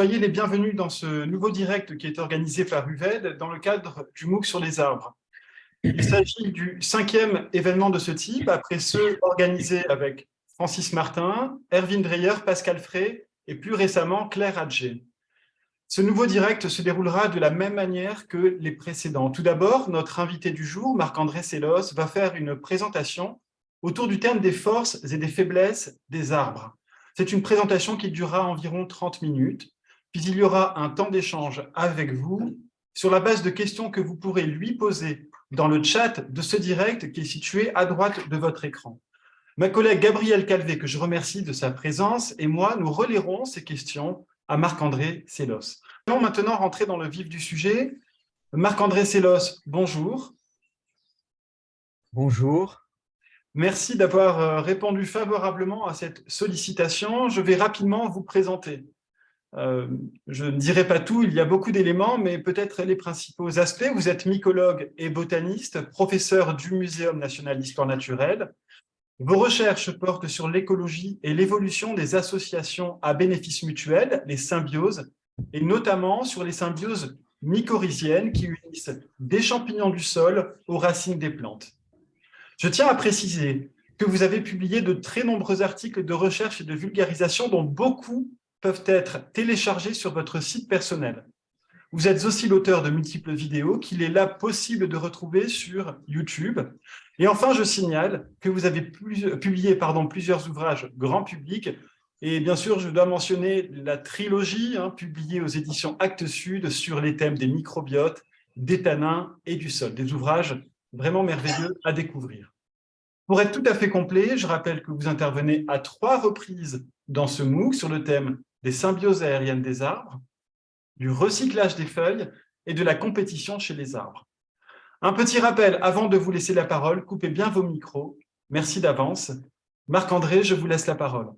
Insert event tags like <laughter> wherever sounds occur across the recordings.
Soyez les bienvenus dans ce nouveau direct qui est organisé par UVED dans le cadre du MOOC sur les arbres. Il s'agit du cinquième événement de ce type, après ceux organisés avec Francis Martin, Erwin Dreyer, Pascal Frey et plus récemment Claire Adger. Ce nouveau direct se déroulera de la même manière que les précédents. Tout d'abord, notre invité du jour, Marc-André Sellos, va faire une présentation autour du thème des forces et des faiblesses des arbres. C'est une présentation qui durera environ 30 minutes, puis il y aura un temps d'échange avec vous sur la base de questions que vous pourrez lui poser dans le chat de ce direct qui est situé à droite de votre écran. Ma collègue Gabrielle Calvé, que je remercie de sa présence, et moi, nous relayerons ces questions à Marc-André Sellos. Nous allons maintenant rentrer dans le vif du sujet. Marc-André Sellos, bonjour. Bonjour. Merci d'avoir euh, répondu favorablement à cette sollicitation. Je vais rapidement vous présenter. Euh, je ne dirai pas tout, il y a beaucoup d'éléments, mais peut-être les principaux aspects. Vous êtes mycologue et botaniste, professeur du Muséum national d'histoire naturelle. Vos recherches portent sur l'écologie et l'évolution des associations à bénéfice mutuel, les symbioses, et notamment sur les symbioses mycorhiziennes qui unissent des champignons du sol aux racines des plantes. Je tiens à préciser que vous avez publié de très nombreux articles de recherche et de vulgarisation dont beaucoup peuvent être téléchargés sur votre site personnel. Vous êtes aussi l'auteur de multiples vidéos qu'il est là possible de retrouver sur YouTube. Et enfin, je signale que vous avez publié pardon, plusieurs ouvrages grand public. Et bien sûr, je dois mentionner la trilogie hein, publiée aux éditions Actes Sud sur les thèmes des microbiotes, des tanins et du sol. Des ouvrages vraiment merveilleux à découvrir. Pour être tout à fait complet, je rappelle que vous intervenez à trois reprises dans ce MOOC sur le thème des symbioses aériennes des arbres, du recyclage des feuilles et de la compétition chez les arbres. Un petit rappel avant de vous laisser la parole, coupez bien vos micros. Merci d'avance. Marc-André, je vous laisse la parole.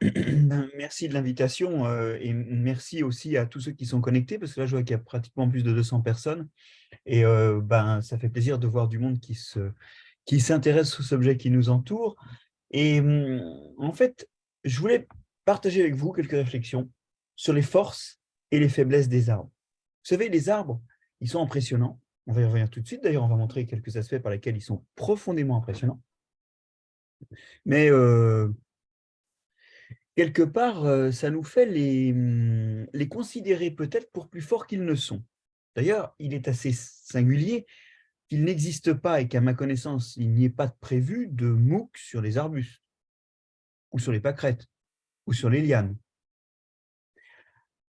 <clears throat> Merci de l'invitation euh, et merci aussi à tous ceux qui sont connectés parce que là je vois qu'il y a pratiquement plus de 200 personnes et euh, ben, ça fait plaisir de voir du monde qui s'intéresse qui aux objets qui nous entourent. Et hum, en fait, je voulais partager avec vous quelques réflexions sur les forces et les faiblesses des arbres. Vous savez, les arbres, ils sont impressionnants. On va y revenir tout de suite. D'ailleurs, on va montrer quelques aspects par lesquels ils sont profondément impressionnants. Mais euh, quelque part, euh, ça nous fait les, hum, les considérer peut-être pour plus forts qu'ils ne sont. D'ailleurs, il est assez singulier qu'il n'existe pas et qu'à ma connaissance, il n'y ait pas de prévu de MOOC sur les arbustes, ou sur les pâquerettes, ou sur les lianes.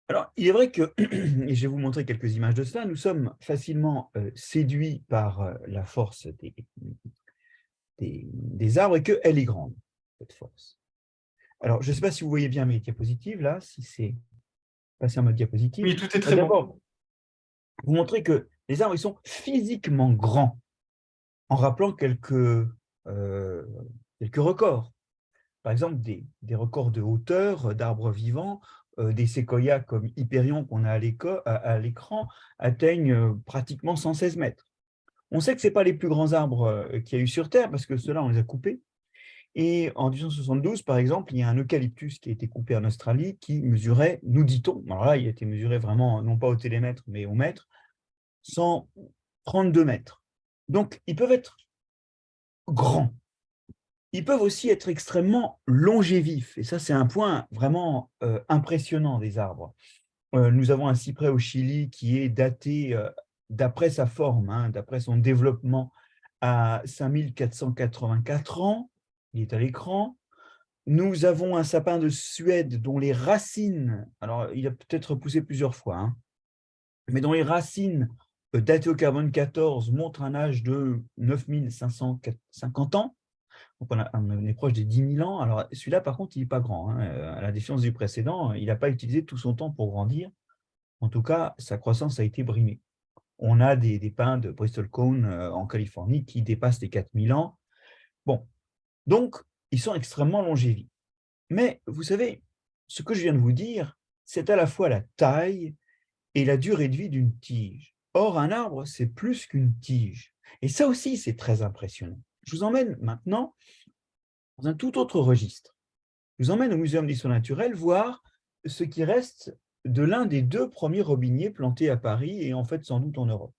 Alors, il est vrai que, <clears throat> et je vais vous montrer quelques images de cela, nous sommes facilement euh, séduits par euh, la force des, des, arbres et qu'elle est grande, cette force. Alors, je ne sais pas si vous voyez bien mes diapositives, là, si c'est passé en mode diapositive. Oui, tout est très bon. Vous montrez que les arbres ils sont physiquement grands, en rappelant quelques, euh, quelques records. Par exemple, des, records de hauteur d'arbres vivants euh, des séquoias comme Hyperion qu'on a à l'écran atteignent euh, pratiquement 116 mètres. On sait que ce pas les plus grands arbres euh, qu'il y a eu sur Terre, parce que ceux-là, on les a coupés. Et en 1872, par exemple, il y a un eucalyptus qui a été coupé en Australie qui mesurait, nous dit-on, alors là, il a été mesuré vraiment, non pas au télémètre, mais au mètre, 132 mètres. Donc, ils peuvent être grands ils peuvent aussi être extrêmement longévifs. Et ça, c'est un point vraiment euh, impressionnant des arbres. Euh, nous avons un cyprès au Chili qui est daté, euh, d'après sa forme, hein, d'après son développement, à 5484 ans. Il est à l'écran. Nous avons un sapin de Suède dont les racines, alors il a peut-être poussé plusieurs fois, hein, mais dont les racines datées au carbone 14 montrent un âge de 9550 ans on, est proche des 10 000 ans. Alors, celui-là, par contre, il n'est pas grand. Hein. Euh, à la différence du précédent, il n'a pas utilisé tout son temps pour grandir. En tout cas, sa croissance a été brimée. On a des, pins de Bristol Cone euh, en Californie qui dépassent les 4 000 ans. Bon, donc, ils sont extrêmement longévifs. Mais, vous savez, ce que je viens de vous dire, c'est à la fois la taille et la durée de vie d'une tige. Or, un arbre, c'est plus qu'une tige. Et ça aussi, c'est très impressionnant. Je vous emmène maintenant dans un tout autre registre. Je vous emmène au Muséum d'histoire naturelle voir ce qui reste de l'un des deux premiers robiniers plantés à Paris et en fait sans doute en Europe.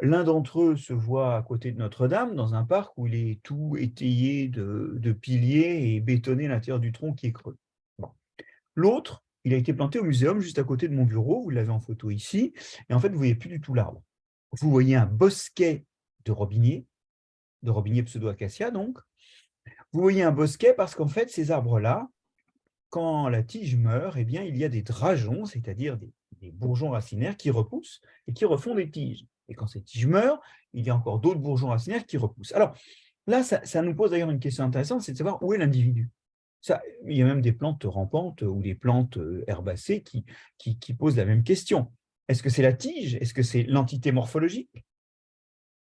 L'un d'entre eux se voit à côté de Notre-Dame, dans un parc où il est tout étayé de, piliers et bétonné à l'intérieur du tronc qui est creux. L'autre, il a été planté au muséum juste à côté de mon bureau, vous l'avez en photo ici, et en fait, vous ne voyez plus du tout l'arbre. Vous voyez un bosquet de robiniers, de robiniers pseudo-acacia donc. Vous voyez un bosquet parce qu'en fait, ces arbres-là, quand la tige meurt, eh bien, il y a des drageons, c'est-à-dire des, bourgeons racinaires qui repoussent et qui refont des tiges. Et quand ces tiges meurent, il y a encore d'autres bourgeons racinaires qui repoussent. Alors là, ça, nous pose d'ailleurs une question intéressante, c'est de savoir où est l'individu. Il y a même des plantes rampantes ou des plantes euh, herbacées qui, posent la même question. Est-ce que c'est la tige? Est-ce que c'est l'entité morphologique?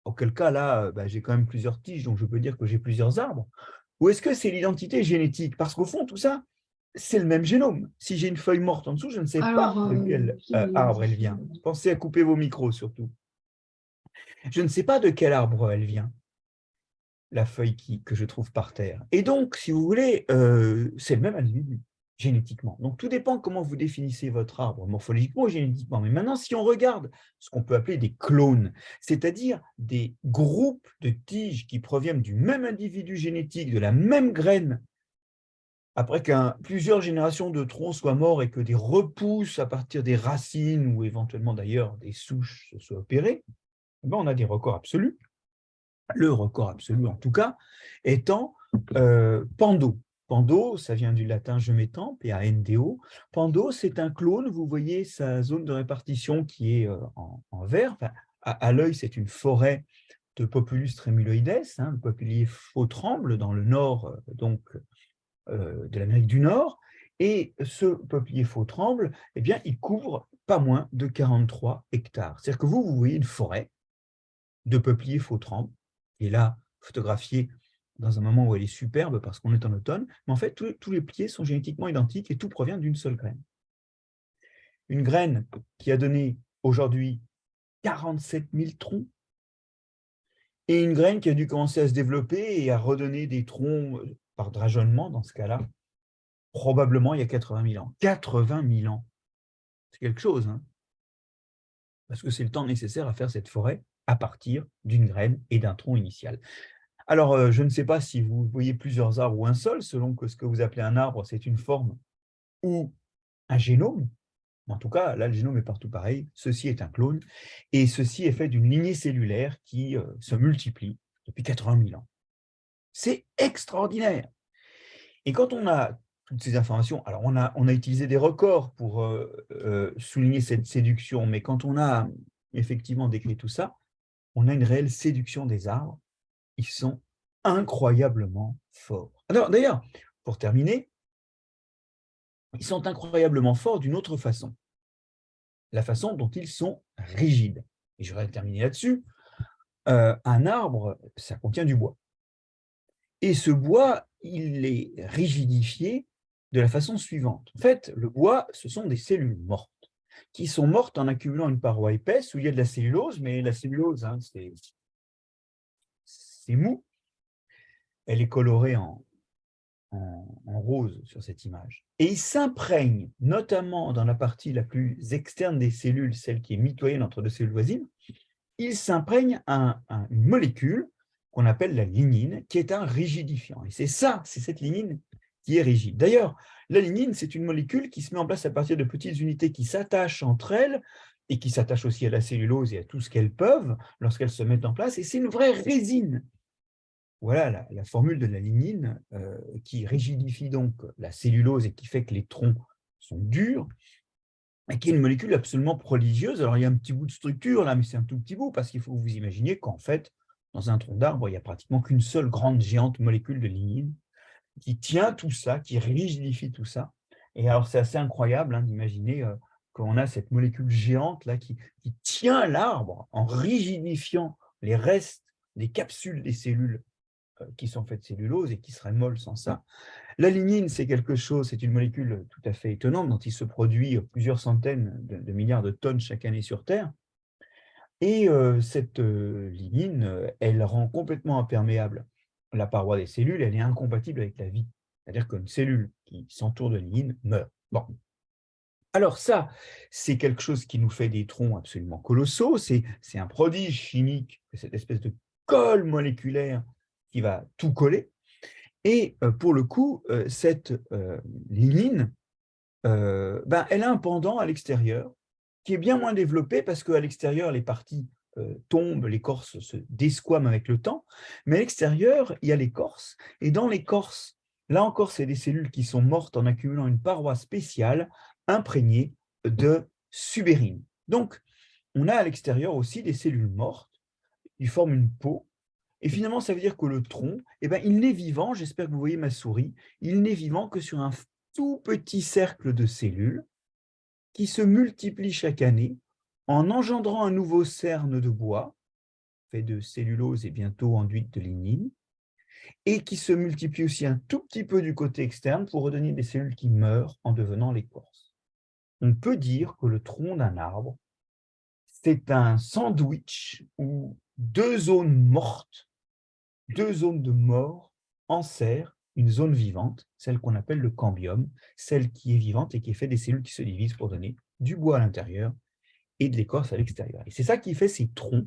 Auquel cas, là, bah, j'ai quand même plusieurs tiges, donc je peux dire que j'ai plusieurs arbres. Ou est-ce que c'est l'identité génétique? Parce qu'au fond, tout ça, c'est le même génome. Si j'ai une feuille morte en dessous, je ne sais pas de quel euh, euh, arbre elle vient. Pensez à couper vos micros surtout. Je ne sais pas de quel arbre elle vient, la feuille qui, que je trouve par terre. Et donc, si vous voulez, euh, c'est le même individu, génétiquement. Donc, tout dépend comment vous définissez votre arbre, morphologiquement ou génétiquement. Mais maintenant, si on regarde ce qu'on peut appeler des clones, c'est-à-dire des groupes de tiges qui proviennent du même individu génétique, de la même graine, après qu'un plusieurs générations de troncs soient morts et que des repousses à partir des racines ou éventuellement d'ailleurs des souches se soient opérées, eh ben, on a des records absolus. Le record absolu, en tout cas, étant euh, Pando. Pando, ça vient du latin « je m'étends », P-A-N-D-O. Pando, c'est un clone, vous voyez sa zone de répartition qui est euh, en, vert. à, l'œil, c'est une forêt de Populus tremuloides, hein, le faux tremble dans le nord euh, donc euh, de l'Amérique du Nord, et ce peuplier faux tremble, eh bien, il couvre pas moins de 43 hectares. C'est-à-dire que vous, vous voyez une forêt de peupliers faux tremble, et là, photographié dans un moment où elle est superbe parce qu'on est en automne, mais en fait, tous, les pieds sont génétiquement identiques et tout provient d'une seule graine. Une graine qui a donné aujourd'hui 47 000 troncs, et une graine qui a dû commencer à se développer et à redonner des troncs par drageonnement dans ce cas-là, probablement il y a 80 000 ans. 80 000 ans, c'est quelque chose, hein parce que c'est le temps nécessaire à faire cette forêt à partir d'une graine et d'un tronc initial. Alors, euh, je ne sais pas si vous voyez plusieurs arbres ou un seul, selon que ce que vous appelez un arbre, c'est une forme ou un génome. En tout cas, là, le génome est partout pareil. Ceci est un clone. Et ceci est fait d'une lignée cellulaire qui euh, se multiplie depuis 80 000 ans. C'est extraordinaire. Et quand on a toutes ces informations, alors on a, utilisé des records pour euh, souligner cette séduction, mais quand on a effectivement décrit tout ça, on a une réelle séduction des arbres. Ils sont incroyablement forts. Alors d'ailleurs, pour terminer, ils sont incroyablement forts d'une autre façon. La façon dont ils sont rigides. Et je vais terminer là-dessus. Euh, un arbre, ça contient du bois. Et ce bois, il est rigidifié de la façon suivante. En fait, le bois, ce sont des cellules mortes, qui sont mortes en accumulant une paroi épaisse où il y a de la cellulose, mais la cellulose, hein, c'est mou. Elle est colorée en, rose sur cette image. Et il s'imprègne, notamment dans la partie la plus externe des cellules, celle qui est mitoyenne entre deux cellules voisines, il s'imprègne à une molécule qu'on appelle la lignine, qui est un rigidifiant. Et c'est ça, c'est cette lignine qui est rigide. D'ailleurs, la lignine, c'est une molécule qui se met en place à partir de petites unités qui s'attachent entre elles et qui s'attachent aussi à la cellulose et à tout ce qu'elles peuvent lorsqu'elles se mettent en place. Et c'est une vraie résine. Voilà la, formule de la lignine euh, qui rigidifie donc la cellulose et qui fait que les troncs sont durs et qui est une molécule absolument prodigieuse. Alors, il y a un petit bout de structure là, mais c'est un tout petit bout parce qu'il faut vous imaginer qu'en fait, dans un tronc d'arbre, il n'y a pratiquement qu'une seule grande géante molécule de lignine qui tient tout ça, qui rigidifie tout ça. Et alors, c'est assez incroyable hein, d'imaginer euh, qu'on a cette molécule géante là qui, tient l'arbre en rigidifiant les restes des capsules des cellules qui sont faites de cellulose et qui seraient molles sans ça. La lignine, c'est quelque chose, c'est une molécule tout à fait étonnante dont il se produit plusieurs centaines de milliards de tonnes chaque année sur Terre. Et cette lignine, elle rend complètement imperméable la paroi des cellules, elle est incompatible avec la vie. C'est-à-dire qu'une cellule qui s'entoure de lignine meurt. Bon. Alors ça, c'est quelque chose qui nous fait des troncs absolument colossaux. C'est un prodige chimique, cette espèce de colle moléculaire qui va tout coller. Et euh, pour le coup, euh, cette euh, lignine, ben, elle a un pendant à l'extérieur qui est bien moins développé parce qu'à l'extérieur, les parties tombent, l'écorce se desquame avec le temps, mais à l'extérieur, il y a l'écorce. Et dans l'écorce, là encore, c'est des cellules qui sont mortes en accumulant une paroi spéciale imprégnée de subérine. Donc, on a à l'extérieur aussi des cellules mortes, qui forment une peau et finalement, ça veut dire que le tronc, eh ben, il n'est vivant, j'espère que vous voyez ma souris, il n'est vivant que sur un tout petit cercle de cellules qui se multiplient chaque année en engendrant un nouveau cerne de bois, fait de cellulose et bientôt enduite de lignine, et qui se multiplie aussi un tout petit peu du côté externe pour redonner des cellules qui meurent en devenant l'écorce. On peut dire que le tronc d'un arbre, c'est un sandwich où deux zones mortes deux zones de mort enserrent une zone vivante, celle qu'on appelle le cambium, celle qui est vivante et qui est faite des cellules qui se divisent pour donner du bois à l'intérieur et de l'écorce à l'extérieur. Et c'est ça qui fait ces troncs.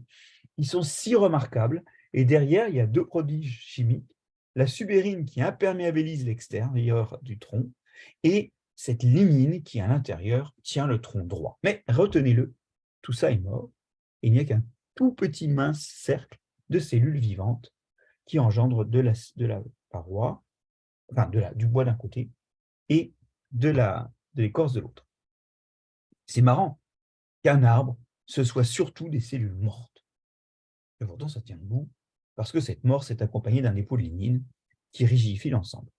Ils sont si remarquables. Et derrière, il y a deux prodiges chimiques, la subérine qui imperméabilise l'extérieur du tronc et cette lignine qui, à l'intérieur, tient le tronc droit. Mais retenez-le, tout ça est mort. il n'y a qu'un tout petit mince cercle de cellules vivantes qui engendre de la, de la paroi, enfin de la, du bois d'un côté et de l'écorce de l'autre. C'est marrant qu'un arbre, ce soit surtout des cellules mortes. Et pourtant, ça tient debout, parce que cette mort s'est accompagnée d'un dépôt de lignine qui rigidifie l'ensemble.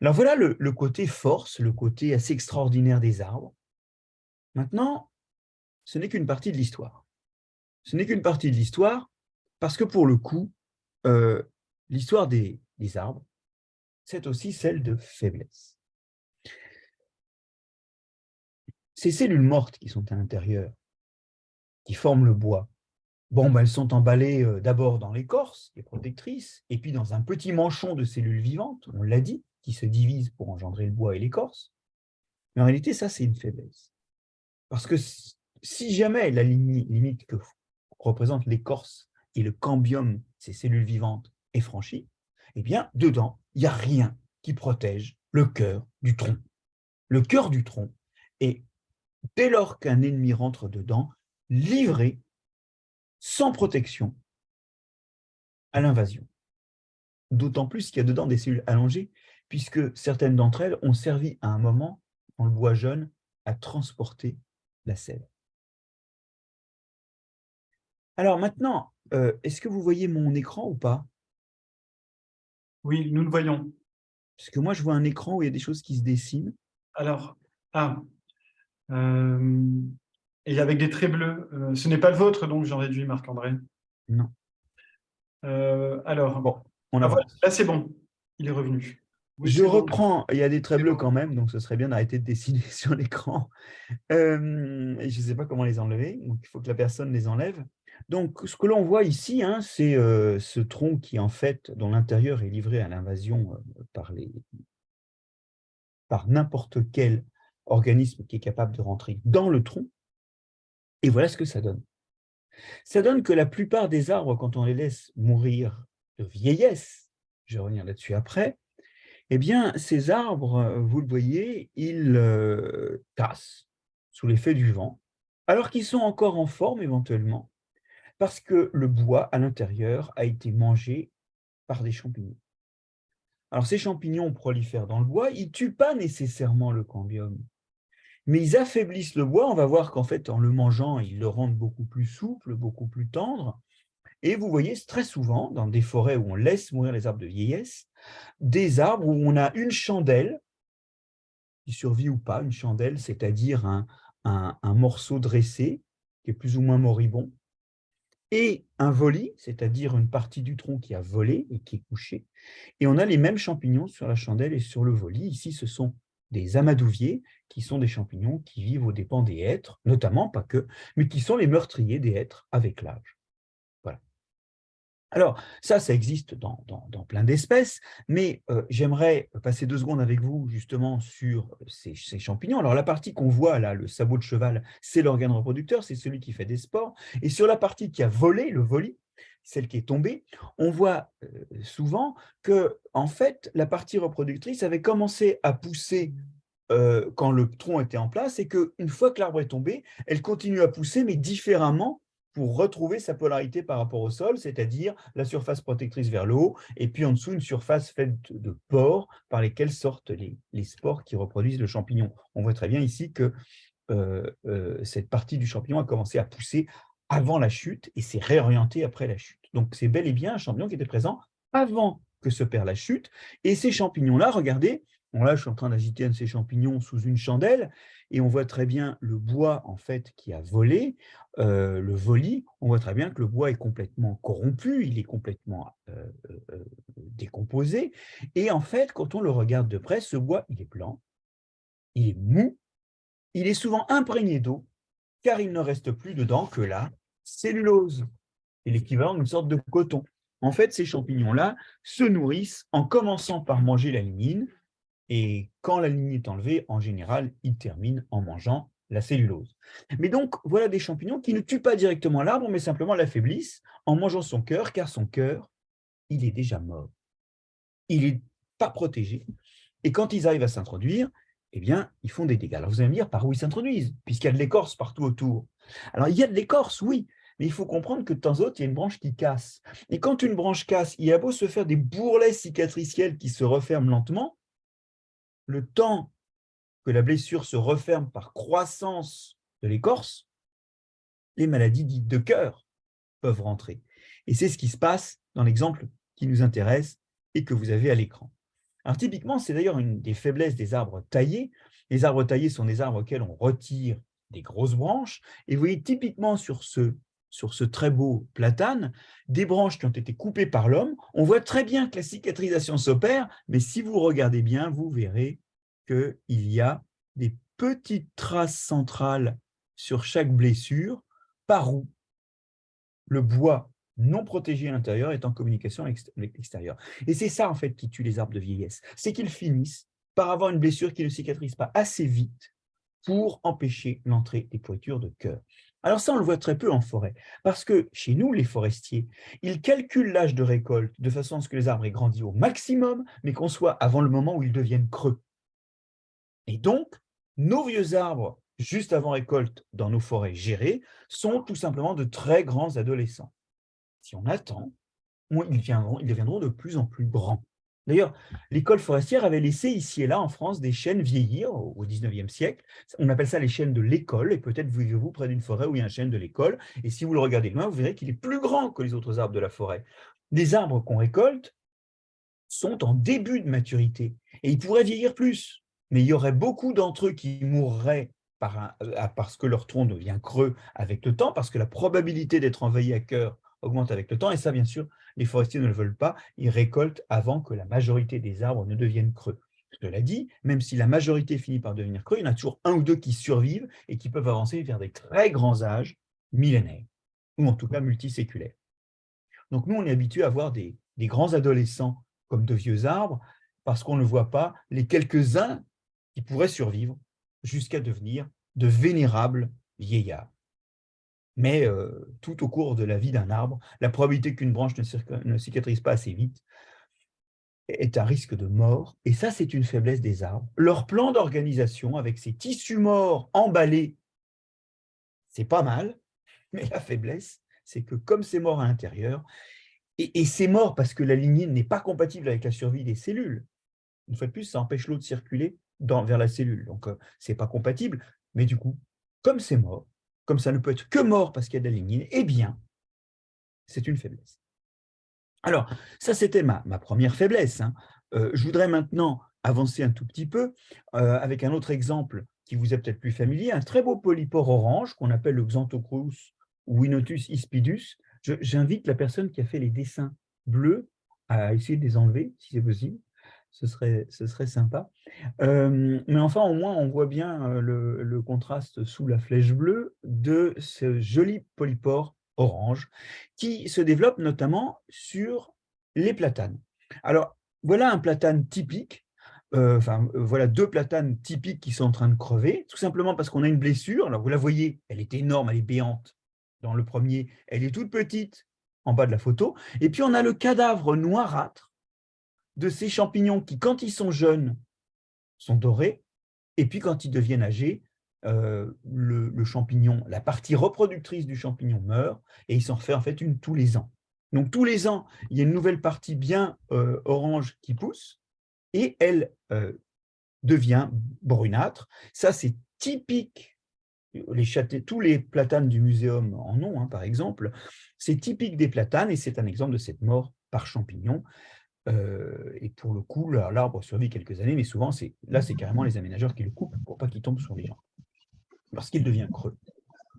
Alors voilà le, le, côté force, le côté assez extraordinaire des arbres. Maintenant, ce n'est qu'une partie de l'histoire. Ce n'est qu'une partie de l'histoire, parce que pour le coup, euh, l'histoire des, arbres, c'est aussi celle de faiblesse. Ces cellules mortes qui sont à l'intérieur, qui forment le bois, bon, ben, elles sont emballées euh, d'abord dans l'écorce, qui est protectrice, et puis dans un petit manchon de cellules vivantes, on l'a dit, qui se divisent pour engendrer le bois et l'écorce. Mais en réalité, ça, c'est une faiblesse. Parce que si jamais la limite que représente l'écorce et le cambium, ces cellules vivantes, est franchi, eh bien, dedans, il n'y a rien qui protège le cœur du tronc. Le cœur du tronc est, dès lors qu'un ennemi rentre dedans, livré, sans protection, à l'invasion. D'autant plus qu'il y a dedans des cellules allongées, puisque certaines d'entre elles ont servi à un moment, dans le bois jeune, à transporter la sève. Alors maintenant, euh, est-ce que vous voyez mon écran ou pas? Oui, nous le voyons. Parce que moi, je vois un écran où il y a des choses qui se dessinent. Alors, ah, euh, et avec des traits bleus. Euh, ce n'est pas le vôtre, donc j'en réduis, Marc-André? Non. alors, bon, on a ah, là, c'est bon, il est revenu. je reprends, il y a des traits bleus quand même, donc ce serait bien d'arrêter de dessiner <laughs> sur l'écran. je ne sais pas comment les enlever, donc il faut que la personne les enlève. Donc, ce que l'on voit ici, hein, c'est euh, ce tronc qui, en fait, dont l'intérieur est livré à l'invasion euh, par, par n'importe quel organisme qui est capable de rentrer dans le tronc. Et voilà ce que ça donne. Ça donne que la plupart des arbres, quand on les laisse mourir de vieillesse, je vais revenir là-dessus après, eh bien, ces arbres, euh, vous le voyez, ils cassent sous l'effet du vent, alors qu'ils sont encore en forme éventuellement, parce que le bois à l'intérieur a été mangé par des champignons. Alors ces champignons prolifèrent dans le bois, ils ne tuent pas nécessairement le cambium, mais ils affaiblissent le bois. On va voir qu'en fait, en le mangeant, ils le rendent beaucoup plus souple, beaucoup plus tendre. Et vous voyez très souvent, dans des forêts où on laisse mourir les arbres de vieillesse, des arbres où on a une chandelle, qui survit ou pas, une chandelle, c'est-à-dire un, un morceau dressé, qui est plus ou moins moribond, et un volis, c'est-à-dire une partie du tronc qui a volé et qui est couché. Et on a les mêmes champignons sur la chandelle et sur le volis. Ici, ce sont des amadouviers, qui sont des champignons qui vivent aux dépens des hêtres, notamment, pas que, mais qui sont les meurtriers des hêtres avec l'âge. Alors, ça, ça existe dans, dans, plein d'espèces, mais euh, j'aimerais passer deux secondes avec vous justement sur ces, champignons. Alors, la partie qu'on voit là, le sabot de cheval, c'est l'organe reproducteur, c'est celui qui fait des spores. Et sur la partie qui a volé, le voli, celle qui est tombée, on voit euh, souvent que, en fait, la partie reproductrice avait commencé à pousser euh, quand le tronc était en place et qu'une fois que l'arbre est tombé, elle continue à pousser, mais différemment pour retrouver sa polarité par rapport au sol, c'est-à-dire la surface protectrice vers le haut, et puis en dessous, une surface faite de pores par lesquels sortent les, spores qui reproduisent le champignon. On voit très bien ici que euh, euh, cette partie du champignon a commencé à pousser avant la chute et s'est réorientée après la chute. Donc, c'est bel et bien un champignon qui était présent avant que se perd la chute. Et ces champignons-là, regardez, Là, je suis en train d'agiter un de ces champignons sous une chandelle et on voit très bien le bois en fait qui a volé, euh, le voli. On voit très bien que le bois est complètement corrompu, il est complètement euh, euh, décomposé. Et en fait, quand on le regarde de près, ce bois, il est blanc, il est mou, il est souvent imprégné d'eau, car il ne reste plus dedans que la cellulose. C'est l'équivalent d'une sorte de coton. En fait, ces champignons-là se nourrissent en commençant par manger la lignine, et quand la lignine est enlevée, en général, il termine en mangeant la cellulose. Mais donc, voilà des champignons qui ne tuent pas directement l'arbre, mais simplement l'affaiblissent en mangeant son cœur, car son cœur, il est déjà mort. Il n'est pas protégé. Et quand ils arrivent à s'introduire, eh bien, ils font des dégâts. Alors, vous allez me dire par où ils s'introduisent, puisqu'il y a de l'écorce partout autour. Alors, il y a de l'écorce, oui, mais il faut comprendre que de temps en temps, il y a une branche qui casse. Et quand une branche casse, il y a beau se faire des bourrelets cicatriciels qui se referment lentement, le temps que la blessure se referme par croissance de l'écorce, les maladies dites de cœur peuvent rentrer. Et c'est ce qui se passe dans l'exemple qui nous intéresse et que vous avez à l'écran. Alors typiquement, c'est d'ailleurs une des faiblesses des arbres taillés. Les arbres taillés sont des arbres auxquels on retire des grosses branches. Et vous voyez typiquement sur ce, sur ce très beau platane, des branches qui ont été coupées par l'homme. On voit très bien que la cicatrisation s'opère, mais si vous regardez bien, vous verrez qu'il y a des petites traces centrales sur chaque blessure par où le bois non protégé à l'intérieur est en communication avec l'extérieur. Et c'est ça, en fait, qui tue les arbres de vieillesse. C'est qu'ils finissent par avoir une blessure qui ne cicatrise pas assez vite pour empêcher l'entrée des pourritures de cœur. Alors ça, on le voit très peu en forêt, parce que chez nous, les forestiers, ils calculent l'âge de récolte de façon à ce que les arbres aient grandi au maximum, mais qu'on soit avant le moment où ils deviennent creux. Et donc, nos vieux arbres, juste avant récolte dans nos forêts gérées, sont tout simplement de très grands adolescents. Si on attend, ils, viendront, ils deviendront de plus en plus grands. D'ailleurs, l'école forestière avait laissé ici et là en France des chênes vieillir au XIXe siècle. On appelle ça les chênes de l'école, et peut-être vivez-vous près d'une forêt où il y a un chêne de l'école, et si vous le regardez loin, vous verrez qu'il est plus grand que les autres arbres de la forêt. Les arbres qu'on récolte sont en début de maturité, et ils pourraient vieillir plus, mais il y aurait beaucoup d'entre eux qui mourraient euh, parce que leur tronc devient creux avec le temps, parce que la probabilité d'être envahi à cœur augmente avec le temps, et ça, bien sûr, les forestiers ne le veulent pas, ils récoltent avant que la majorité des arbres ne deviennent creux. Cela dit, même si la majorité finit par devenir creux, il y en a toujours un ou deux qui survivent et qui peuvent avancer vers des très grands âges millénaires, ou en tout cas multiséculaires. Donc nous, on est habitué à voir des, des grands adolescents comme de vieux arbres, parce qu'on ne voit pas les quelques-uns qui pourraient survivre jusqu'à devenir de vénérables vieillards. Mais euh, tout au cours de la vie d'un arbre, la probabilité qu'une branche ne, cicatrise pas assez vite est un risque de mort. Et ça, c'est une faiblesse des arbres. Leur plan d'organisation, avec ces tissus morts emballés, c'est pas mal, mais la faiblesse, c'est que comme c'est mort à l'intérieur, et, c'est mort parce que la lignine n'est pas compatible avec la survie des cellules, une fois de plus, ça empêche l'eau de circuler vers la cellule. Donc, euh, ce n'est pas compatible. Mais du coup, comme c'est mort, comme ça ne peut être que mort parce qu'il y a de la lignine, eh bien, c'est une faiblesse. Alors, ça, c'était ma, ma, première faiblesse. Hein. Euh, je voudrais maintenant avancer un tout petit peu euh, avec un autre exemple qui vous est peut-être plus familier, un très beau polypore orange qu'on appelle le Xanthocrus ou Winotus ispidus. J'invite la personne qui a fait les dessins bleus à essayer de les enlever, si c'est possible ce serait, ce serait sympa. mais enfin, au moins, on voit bien le, contraste sous la flèche bleue de ce joli polypore orange, qui se développe notamment sur les platanes. Alors, voilà un platane typique, enfin, voilà deux platanes typiques qui sont en train de crever, tout simplement parce qu'on a une blessure. Alors, vous la voyez, elle est énorme, elle est béante dans le premier, elle est toute petite en bas de la photo. Et puis, on a le cadavre noirâtre de ces champignons qui, quand ils sont jeunes, sont dorés, et puis quand ils deviennent âgés, euh, le, champignon, la partie reproductrice du champignon meurt, et il s'en refait en fait une tous les ans. Donc tous les ans, il y a une nouvelle partie bien euh, orange qui pousse, et elle euh, devient brunâtre. Ça, c'est typique tous les platanes du muséum en ont, hein, par exemple, c'est typique des platanes et c'est un exemple de cette mort par champignon. Euh, et pour le coup, l'arbre survit quelques années, mais souvent, là, c'est carrément les aménageurs qui le coupent pour pas qu'il tombe sur les gens, parce qu'il devient creux.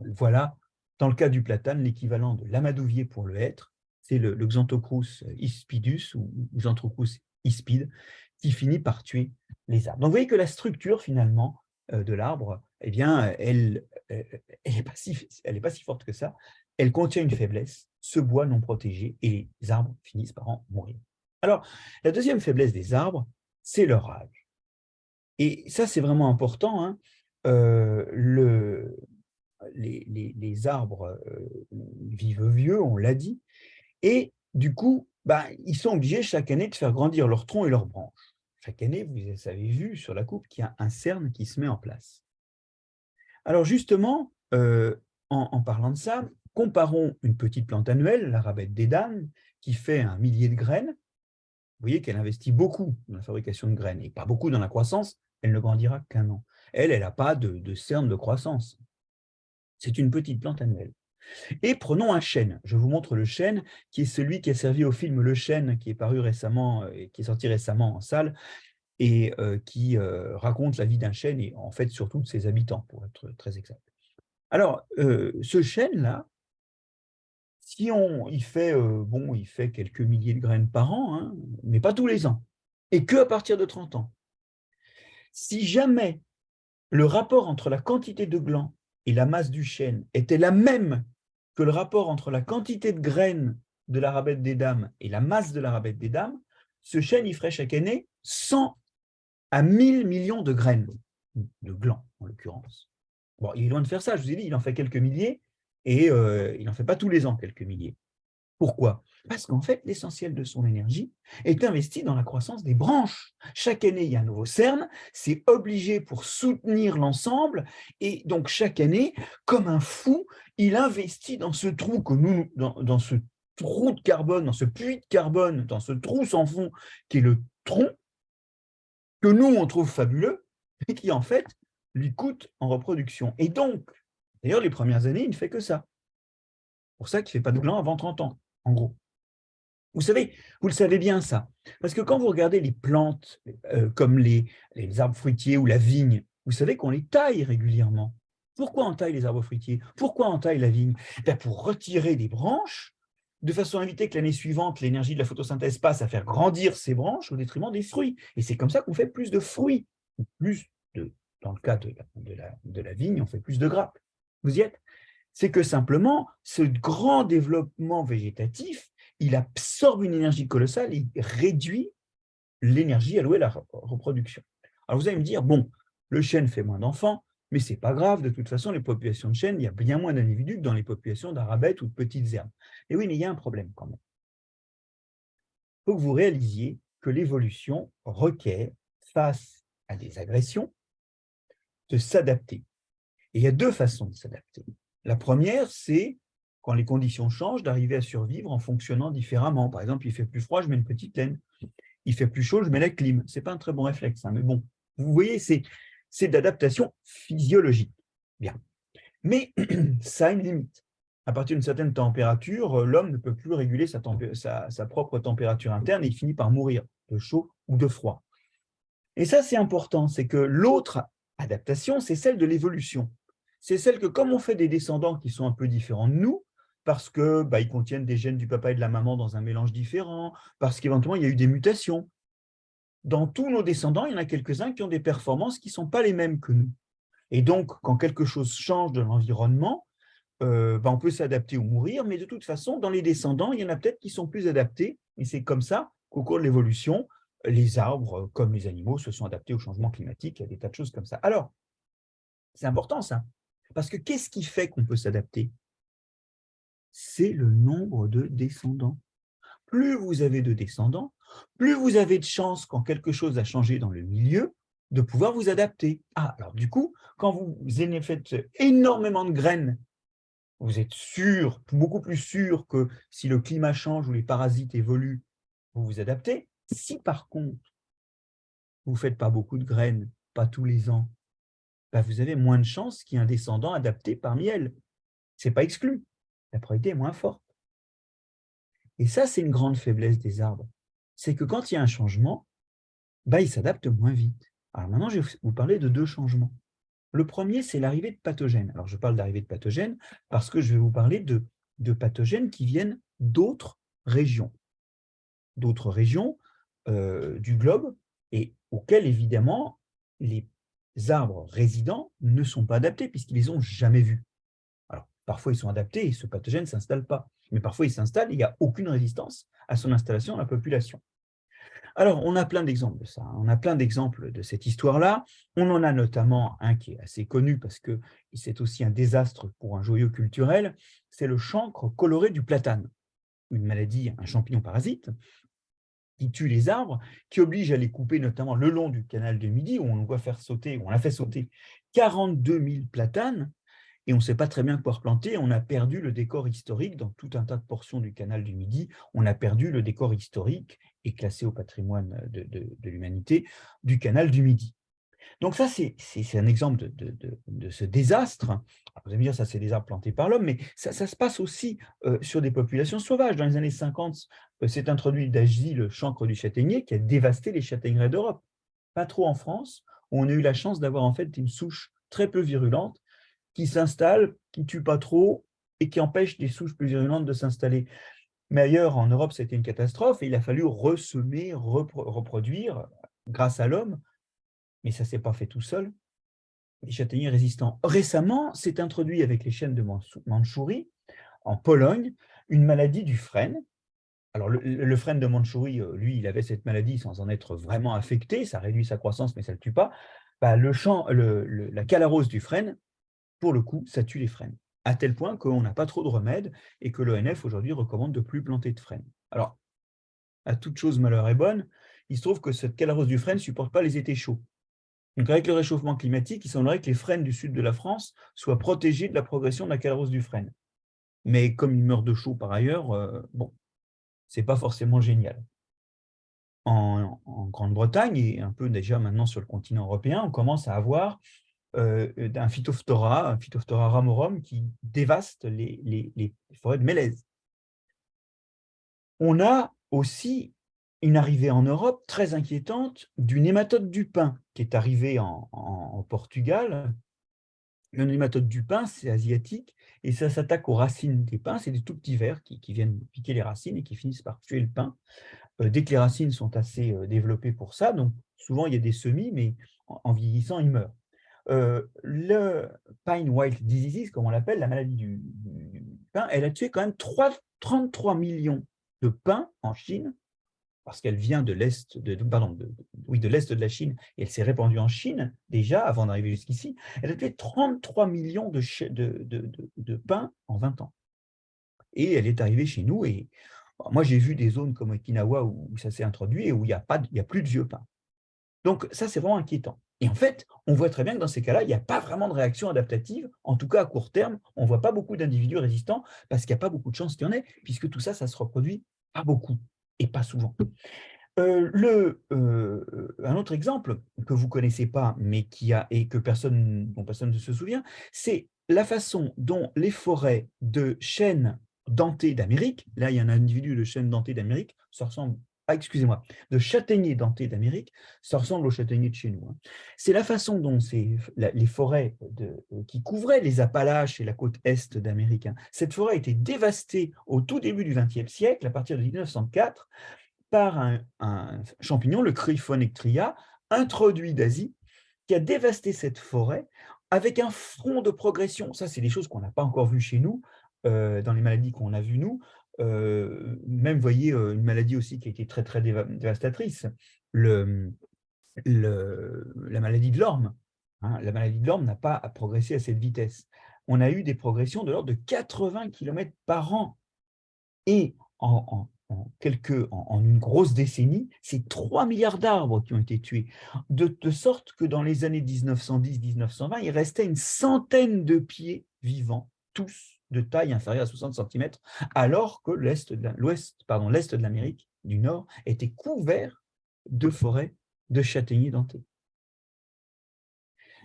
Voilà, dans le cas du platane, l'équivalent de l'amadouvier pour le hêtre, c'est le, Xanthocrus ispidus ou Xanthocrus ispide, qui finit par tuer les arbres. Donc, vous voyez que la structure, finalement, euh, de l'arbre, eh bien, elle n'est euh, pas, si, pas si forte que ça. Elle contient une faiblesse, ce bois non protégé, et les arbres finissent par en mourir. Alors, la deuxième faiblesse des arbres, c'est leur âge. Et ça, c'est vraiment important. Hein. Euh, le, les, arbres vivent vieux, on l'a dit, et du coup, bah, ils sont obligés chaque année de faire grandir leurs troncs et leurs branches. Chaque année, vous avez vu sur la coupe qu'il y a un cerne qui se met en place. Alors justement, euh, en, parlant de ça, comparons une petite plante annuelle, la rabette des dames, qui fait un millier de graines. Vous voyez qu'elle investit beaucoup dans la fabrication de graines et pas beaucoup dans la croissance, elle ne grandira qu'un an. Elle, elle n'a pas de, cerne de croissance. C'est une petite plante annuelle. Et prenons un chêne. Je vous montre le chêne, qui est celui qui a servi au film Le Chêne, qui est paru récemment, euh, qui est sorti récemment en salle, et euh, qui euh, raconte la vie d'un chêne, et en fait surtout de ses habitants, pour être très exact. Alors, ce chêne-là, si on il fait, bon, il fait quelques milliers de graines par an, hein, mais pas tous les ans, et que à partir de 30 ans. Si jamais le rapport entre la quantité de glands et la masse du chêne était la même que le rapport entre la quantité de graines de la rabette des dames et la masse de la rabette des dames, ce chêne y ferait chaque année 100 à 1000 millions de graines, de glands en l'occurrence. Bon, il est loin de faire ça, je vous ai dit, il en fait quelques milliers, et il n'en fait pas tous les ans quelques milliers. Pourquoi? Parce qu'en fait, l'essentiel de son énergie est investi dans la croissance des branches. Chaque année, il y a un nouveau cerne, c'est obligé pour soutenir l'ensemble, et donc chaque année, comme un fou, il investit dans ce trou que nous, dans, ce trou de carbone, dans ce puits de carbone, dans ce trou sans fond qui est le tronc, que nous, on trouve fabuleux, et qui en fait lui coûte en reproduction. Et donc, d'ailleurs, les premières années, il ne fait que ça. pour ça qu'il ne fait pas de gland avant 30 ans en gros. Vous savez, vous le savez bien ça, parce que quand vous regardez les plantes euh, comme les, arbres fruitiers ou la vigne, vous savez qu'on les taille régulièrement. Pourquoi on taille les arbres fruitiers? Pourquoi on taille la vigne? Ben, Pour retirer des branches, de façon à éviter que l'année suivante, l'énergie de la photosynthèse passe à faire grandir ces branches au détriment des fruits. Et c'est comme ça qu'on fait plus de fruits, plus de, dans le cas de la vigne, on fait plus de grappes. Vous y êtes c'est que simplement, ce grand développement végétatif, il absorbe une énergie colossale et réduit l'énergie allouée à la reproduction. Alors vous allez me dire, bon, le chêne fait moins d'enfants, mais ce n'est pas grave, de toute façon, les populations de chênes, il y a bien moins d'individus que dans les populations d'arabettes ou de petites herbes. Et oui, mais il y a un problème quand même. Il faut que vous réalisiez que l'évolution requiert, face à des agressions, de s'adapter. Et il y a deux façons de s'adapter. La première, c'est quand les conditions changent, d'arriver à survivre en fonctionnant différemment. Par exemple, il fait plus froid, je mets une petite laine. Il fait plus chaud, je mets la clim. Ce n'est pas un très bon réflexe, hein, mais bon, vous voyez, c'est d'adaptation physiologique. Bien. Mais <clears throat> ça a une limite. À partir d'une certaine température, l'homme ne peut plus réguler sa, propre température interne et il finit par mourir de chaud ou de froid. Et ça, c'est important, c'est que l'autre adaptation, c'est celle de l'évolution c'est celle que comme on fait des descendants qui sont un peu différents de nous, parce qu'ils bah, contiennent des gènes du papa et de la maman dans un mélange différent, parce qu'éventuellement il y a eu des mutations. Dans tous nos descendants, il y en a quelques-uns qui ont des performances qui ne sont pas les mêmes que nous. Et donc, quand quelque chose change de l'environnement, euh, ben, on peut s'adapter ou mourir, mais de toute façon, dans les descendants, il y en a peut-être qui sont plus adaptés, et c'est comme ça qu'au cours de l'évolution, les arbres, comme les animaux, se sont adaptés au changement climatique, il y a des tas de choses comme ça. Alors, c'est important ça, parce que qu'est-ce qui fait qu'on peut s'adapter? C'est le nombre de descendants. Plus vous avez de descendants, plus vous avez de chances, quand quelque chose a changé dans le milieu, de pouvoir vous adapter. Ah, alors du coup, quand vous faites énormément de graines, vous êtes sûr, beaucoup plus sûr que si le climat change ou les parasites évoluent, vous vous adaptez. Si par contre, vous ne faites pas beaucoup de graines, pas tous les ans, bah, vous avez moins de chances qu'il y ait un descendant adapté parmi elles. Ce n'est pas exclu. La probabilité est moins forte. Et ça, c'est une grande faiblesse des arbres. C'est que quand il y a un changement, bah, ils s'adaptent moins vite. Alors maintenant, je vais vous parler de deux changements. Le premier, c'est l'arrivée de pathogènes. Alors, je parle d'arrivée de pathogènes parce que je vais vous parler de, de pathogènes qui viennent d'autres régions. D'autres régions euh, du globe et auxquelles, évidemment, les arbres résidents ne sont pas adaptés puisqu'ils les ont jamais vus. Alors, parfois, ils sont adaptés et ce pathogène ne s'installe pas. Mais parfois, il s'installe et il n'y a aucune résistance à son installation dans la population. Alors, on a plein d'exemples de ça. Hein. On a plein d'exemples de cette histoire-là. On en a notamment un qui est assez connu parce que c'est aussi un désastre pour un joyau culturel. C'est le chancre coloré du platane, une maladie, un champignon parasite qui tue les arbres, qui oblige à les couper notamment le long du canal de Midi, où on doit faire sauter, on a fait sauter 42 000 platanes, et on ne sait pas très bien quoi replanter. On a perdu le décor historique dans tout un tas de portions du canal du Midi. On a perdu le décor historique et classé au patrimoine de, l'humanité du canal du Midi. Donc ça, c'est un exemple de, ce désastre. vous allez me dire, ça c'est des arbres plantés par l'homme, mais ça, se passe aussi euh, sur des populations sauvages. Dans les années 50, euh, s'est introduit d'Asie le chancre du châtaignier qui a dévasté les châtaigneraies d'Europe. Pas trop en France, où on a eu la chance d'avoir en fait une souche très peu virulente qui s'installe, qui ne tue pas trop et qui empêche des souches plus virulentes de s'installer. Mais ailleurs, en Europe, c'était une catastrophe et il a fallu ressemer, reproduire, grâce à l'homme, mais ça ne s'est pas fait tout seul, les châtaigniers résistants. Récemment, s'est introduit avec les chênes de Mandchourie, en Pologne, une maladie du frêne. Alors, le, frêne de Mandchourie, euh, lui, il avait cette maladie sans en être vraiment affecté, ça réduit sa croissance, mais ça ne le tue pas. Bah, le la calarose du frêne, pour le coup, ça tue les frênes, à tel point qu'on n'a pas trop de remèdes et que l'ONF aujourd'hui recommande de plus planter de frênes. Alors, à toute chose malheur est bonne, il se trouve que cette calarose du frêne ne supporte pas les étés chauds. Donc, avec le réchauffement climatique, il semblerait que les frênes du sud de la France soient protégés de la progression de la calarose du frêne. Mais comme ils meurent de chaud par ailleurs, euh, bon, ce n'est pas forcément génial. En, Grande-Bretagne, et un peu déjà maintenant sur le continent européen, on commence à avoir euh, un phytophthora, un phytophthora ramorum, qui dévaste les, forêts de mélèze. On a aussi une arrivée en Europe très inquiétante du nématode du pain qui est arrivé en, Portugal. Le nématode du pain, c'est asiatique et ça s'attaque aux racines des pins. C'est des tout petits vers qui, viennent piquer les racines et qui finissent par tuer le pain. Euh, dès que les racines sont assez euh, développées pour ça, donc souvent il y a des semis, mais en, vieillissant, ils meurent. Euh, le Pine White Disease, comme on l'appelle, la maladie du, du, pain, elle a tué quand même 3, 33 millions de pins en Chine parce qu'elle vient de l'est de, oui, de de la Chine et elle s'est répandue en Chine déjà avant d'arriver jusqu'ici, elle a tué 33 millions de, pains en 20 ans. Et elle est arrivée chez nous et moi j'ai vu des zones comme Okinawa où ça s'est introduit et où il n'y a, a plus de vieux pains. Donc ça c'est vraiment inquiétant. Et en fait, on voit très bien que dans ces cas-là, il n'y a pas vraiment de réaction adaptative, en tout cas à court terme, on ne voit pas beaucoup d'individus résistants parce qu'il n'y a pas beaucoup de chances qu'il y en ait, puisque tout ça, ça se reproduit pas beaucoup et pas souvent. Euh, euh, un autre exemple que vous ne connaissez pas, mais qui a, et que personne, dont personne ne se souvient, c'est la façon dont les forêts de chênes dentés d'Amérique, là il y a un individu de chêne denté d'Amérique, ça ressemble, ah, excusez-moi, de châtaignier denté d'Amérique, ça ressemble au châtaignier de chez nous. Hein. C'est la façon dont les forêts de, qui couvraient les Appalaches et la côte est d'Amérique, hein. cette forêt a été dévastée au tout début du XXe siècle, à partir de 1904, par un, champignon, le Cryphonectria, introduit d'Asie, qui a dévasté cette forêt avec un front de progression. Ça, c'est des choses qu'on n'a pas encore vues chez nous, euh, dans les maladies qu'on a vues nous. Même, voyez, euh, une maladie aussi qui a été très, très dévastatrice, la maladie de l'orme. Hein. la maladie de l'orme n'a pas progressé à cette vitesse. On a eu des progressions de l'ordre de 80 km par an. Et en, quelques, en, une grosse décennie, c'est 3 milliards d'arbres qui ont été tués, de, sorte que dans les années 1910-1920, il restait une centaine de pieds vivants, tous de taille inférieure à 60 cm, alors que l'Est de l'Amérique du Nord était couvert de forêts de châtaigniers dentés.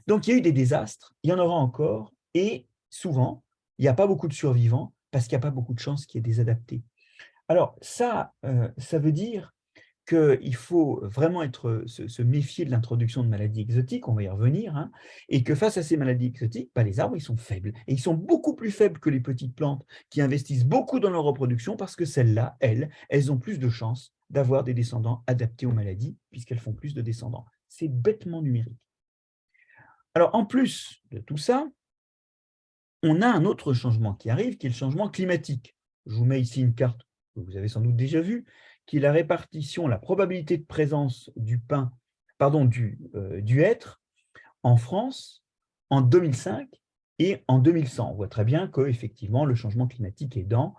Donc il y a eu des désastres, il y en aura encore, et souvent, il n'y a pas beaucoup de survivants parce qu'il n'y a pas beaucoup de chances qu'il y ait des adaptés. Alors ça, euh, ça veut dire qu'il faut vraiment être, se, méfier de l'introduction de maladies exotiques, on va y revenir, hein, et que face à ces maladies exotiques, bah, les arbres ils sont faibles. Et ils sont beaucoup plus faibles que les petites plantes qui investissent beaucoup dans leur reproduction parce que celles-là, elles, elles ont plus de chances d'avoir des descendants adaptés aux maladies puisqu'elles font plus de descendants. C'est bêtement numérique. Alors en plus de tout ça, on a un autre changement qui arrive, qui est le changement climatique. Je vous mets ici une carte que vous avez sans doute déjà vue, qui est la répartition, la probabilité de présence du pain, pardon, du, euh, du hêtre en France en 2005 et en 2100. On voit très bien que effectivement le changement climatique aidant,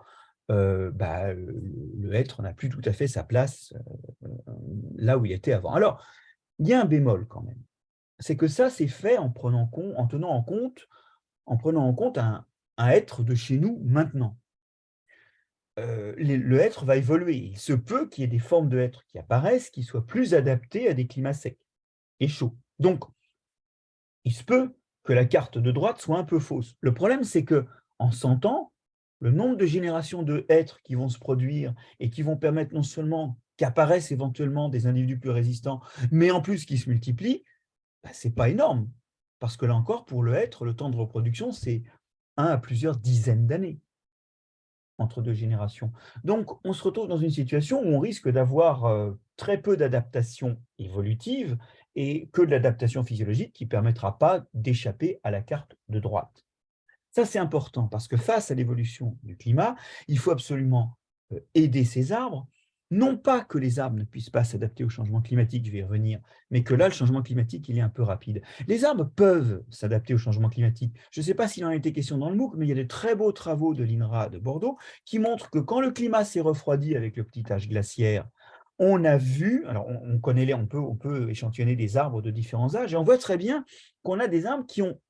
euh, bah, le hêtre n'a plus tout à fait sa place euh, là où il était avant. Alors, il y a un bémol quand même. C'est que ça, c'est fait en, prenant en tenant en compte, en prenant en compte un être de chez nous maintenant. Euh, le hêtre va évoluer. Il se peut qu'il y ait des formes de hêtre qui apparaissent, qui soient plus adaptées à des climats secs et chauds. Donc, il se peut que la carte de droite soit un peu fausse. Le problème, c'est que en 100 ans, le nombre de générations de hêtres qui vont se produire et qui vont permettre non seulement qu'apparaissent éventuellement des individus plus résistants, mais en plus qui se multiplient, bah, ce n'est pas énorme. Parce que là encore, pour le hêtre, le temps de reproduction, c'est un à plusieurs dizaines d'années entre deux générations. Donc, on se retrouve dans une situation où on risque d'avoir euh, très peu d'adaptation évolutive et que de l'adaptation physiologique qui ne permettra pas d'échapper à la carte de droite. Ça, c'est important parce que face à l'évolution du climat, il faut absolument euh, aider ces arbres non pas que les arbres ne puissent pas s'adapter au changement climatique, je vais y revenir, mais que là, le changement climatique, il est un peu rapide. Les arbres peuvent s'adapter au changement climatique. Je ne sais pas s'il en a été question dans le MOOC, mais il y a de très beaux travaux de l'INRA de Bordeaux qui montrent que quand le climat s'est refroidi avec le petit âge glaciaire, on a vu, alors on, connaît les, on peut, on peut échantillonner des arbres de différents âges, et on voit très bien qu'on a des arbres qui ont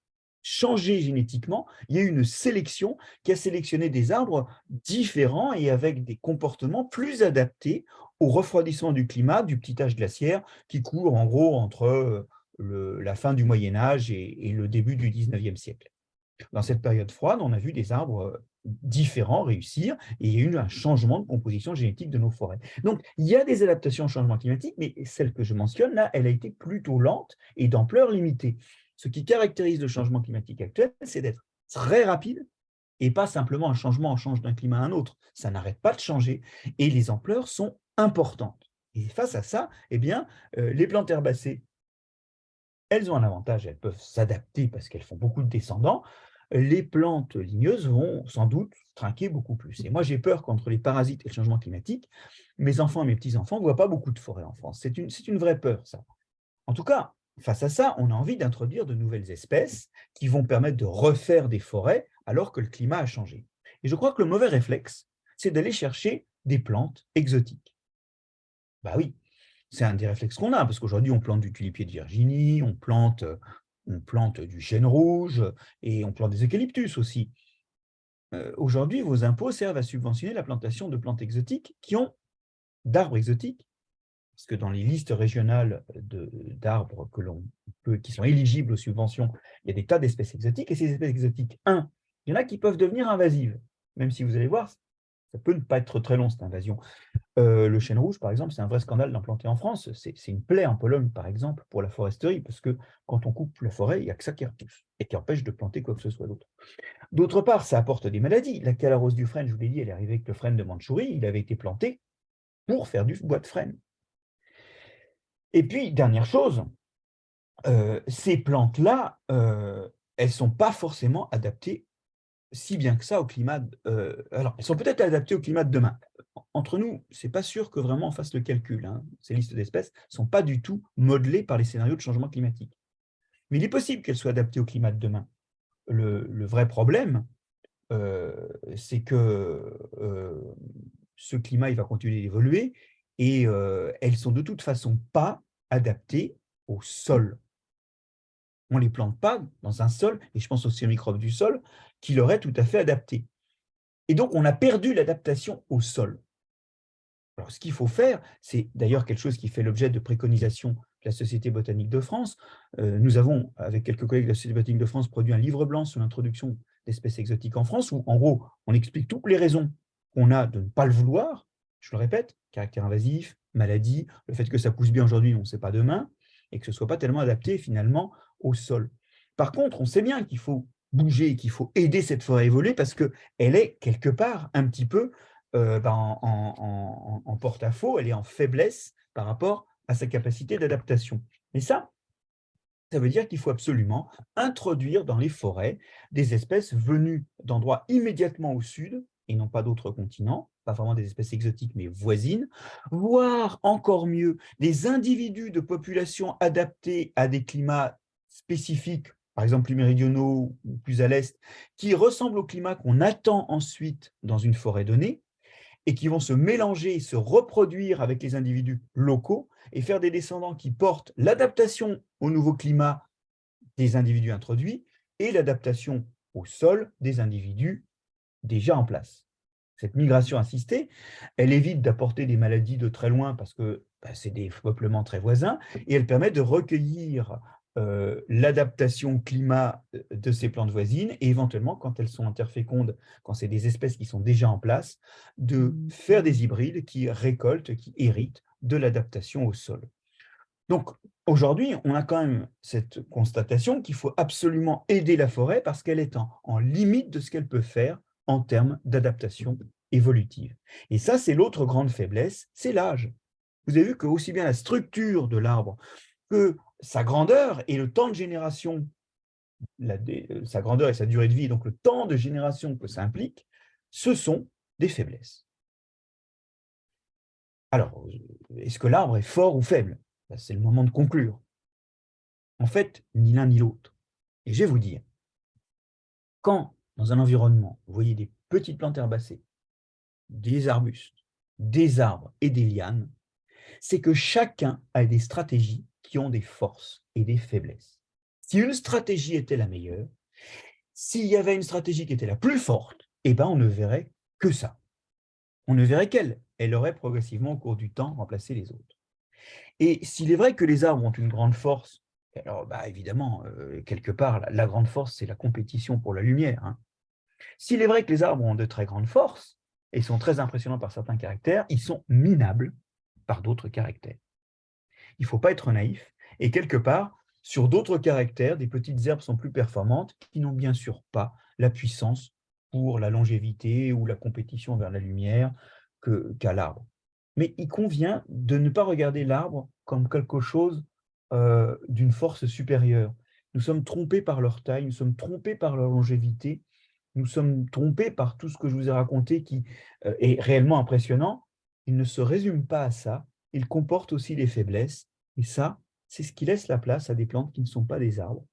changé génétiquement, il y a eu une sélection qui a sélectionné des arbres différents et avec des comportements plus adaptés au refroidissement du climat du petit âge glaciaire qui court en gros entre euh, la fin du Moyen-Âge et, le début du 19e siècle. Dans cette période froide, on a vu des arbres euh, différents réussir et il y a eu un changement de composition génétique de nos forêts. Donc, il y a des adaptations au changement climatique, mais celle que je mentionne là, elle a été plutôt lente et d'ampleur limitée. Ce qui caractérise le changement climatique actuel, c'est d'être très rapide et pas simplement un changement, on change d'un climat à un autre. Ça n'arrête pas de changer et les ampleurs sont importantes. Et face à ça, eh bien, euh, les plantes herbacées, elles ont un avantage, elles peuvent s'adapter parce qu'elles font beaucoup de descendants. Les plantes ligneuses vont sans doute trinquer beaucoup plus. Et moi, j'ai peur qu'entre les parasites et le changement climatique, mes enfants et mes petits-enfants ne voient pas beaucoup de forêts en France. C'est une, une vraie peur, ça. En tout cas, Face à ça, on a envie d'introduire de nouvelles espèces qui vont permettre de refaire des forêts alors que le climat a changé. Et je crois que le mauvais réflexe, c'est d'aller chercher des plantes exotiques. Bah oui, c'est un des réflexes qu'on a, parce qu'aujourd'hui, on plante du tulipier de Virginie, on plante, plante du chêne rouge et on plante des eucalyptus aussi. Euh, aujourd'hui, vos impôts servent à subventionner la plantation de plantes exotiques qui ont d'arbres exotiques parce que dans les listes régionales d'arbres qui sont éligibles aux subventions, il y a des tas d'espèces exotiques, et ces espèces exotiques, un, il y en a qui peuvent devenir invasives, même si vous allez voir, ça peut ne pas être très long, cette invasion. Euh, le chêne rouge, par exemple, c'est un vrai scandale d'implanter en France. C'est une plaie en Pologne, par exemple, pour la foresterie, parce que quand on coupe la forêt, il n'y a que ça qui repousse et qui empêche de planter quoi que ce soit d'autre. D'autre part, ça apporte des maladies. La calarose du frêne, je vous l'ai dit, elle est arrivée avec le frêne de Mandchourie. Il avait été planté pour faire du bois de frêne. Et puis, dernière chose, euh, ces plantes-là, euh, elles ne sont pas forcément adaptées si bien que ça au climat. Euh, alors, elles sont peut-être adaptées au climat de demain. Entre nous, ce n'est pas sûr que vraiment on fasse le calcul. Hein. Ces listes d'espèces ne sont pas du tout modelées par les scénarios de changement climatique. Mais il est possible qu'elles soient adaptées au climat de demain. Le, vrai problème, euh, c'est que ce climat il va continuer d'évoluer et elles sont de toute façon pas adaptées au sol. On ne les plante pas dans un sol, et je pense aussi aux microbes du sol, qui l'auraient tout à fait adapté. Et donc, on a perdu l'adaptation au sol. Alors, ce qu'il faut faire, c'est d'ailleurs quelque chose qui fait l'objet de préconisations de la Société botanique de France. Euh, nous avons, avec quelques collègues de la Société botanique de France, produit un livre blanc sur l'introduction d'espèces exotiques en France, où, en gros, on explique toutes les raisons qu'on a de ne pas le vouloir. Je le répète, caractère invasif, maladie, le fait que ça pousse bien aujourd'hui, on ne sait pas demain, et que ce ne soit pas tellement adapté, finalement, au sol. Par contre, on sait bien qu'il faut bouger, qu'il faut aider cette forêt à évoluer parce qu'elle est quelque part un petit peu euh, ben, en, porte-à-faux, elle est en faiblesse par rapport à sa capacité d'adaptation. Et ça, ça veut dire qu'il faut absolument introduire dans les forêts des espèces venues d'endroits immédiatement au sud, et non pas d'autres continents, pas vraiment des espèces exotiques, mais voisines, voire encore mieux, des individus de population adaptés à des climats spécifiques par exemple plus méridionaux ou plus à l'est, qui ressemblent au climat qu'on attend ensuite dans une forêt donnée, et qui vont se mélanger se reproduire avec les individus locaux et faire des descendants qui portent l'adaptation au nouveau climat des individus introduits et l'adaptation au sol des individus déjà en place. Cette migration assistée, elle évite d'apporter des maladies de très loin parce que bah, c'est des peuplements très voisins et elle permet de recueillir euh, l'adaptation climat euh, de ces plantes voisines et éventuellement, quand elles sont interfécondes, quand c'est des espèces qui sont déjà en place, de mmh. faire des hybrides qui récoltent, qui héritent de l'adaptation au sol. Donc, aujourd'hui, on a quand même cette constatation qu'il faut absolument aider la forêt parce qu'elle est en, en limite de ce qu'elle peut faire en termes d'adaptation évolutive. Et ça, c'est l'autre grande faiblesse, c'est l'âge. Vous avez vu que aussi bien la structure de l'arbre que sa grandeur et le temps de génération, euh, sa grandeur et sa durée de vie, donc le temps de génération que ça implique, ce sont des faiblesses. Alors, est-ce que l'arbre est fort ou faible? Ben, C'est le moment de conclure. En fait, ni l'un ni l'autre. Et je vais vous dire, quand dans un environnement, vous voyez des petites plantes herbacées, des arbustes, des arbres et des lianes, c'est que chacun a des stratégies qui ont des forces et des faiblesses. Si une stratégie était la meilleure, s'il y avait une stratégie qui était la plus forte, eh ben on ne verrait que ça. On ne verrait qu'elle. Elle aurait progressivement au cours du temps remplacé les autres. Et s'il est vrai que les arbres ont une grande force, alors bah, évidemment, euh, quelque part, la, grande force, c'est la compétition pour la lumière. Hein. S'il est vrai que les arbres ont de très grandes forces, et sont très impressionnants par certains caractères, ils sont minables par d'autres caractères il ne faut pas être naïf. Et quelque part, sur d'autres caractères, des petites herbes sont plus performantes qui n'ont bien sûr pas la puissance pour la longévité ou la compétition vers la lumière qu'à l'arbre. Mais il convient de ne pas regarder l'arbre comme quelque chose euh, d'une force supérieure. Nous sommes trompés par leur taille, nous sommes trompés par leur longévité, nous sommes trompés par tout ce que je vous ai raconté qui euh, est réellement impressionnant. Il ne se résume pas à ça, il comporte aussi des faiblesses. Et ça, c'est ce qui laisse la place à des plantes qui ne sont pas des arbres,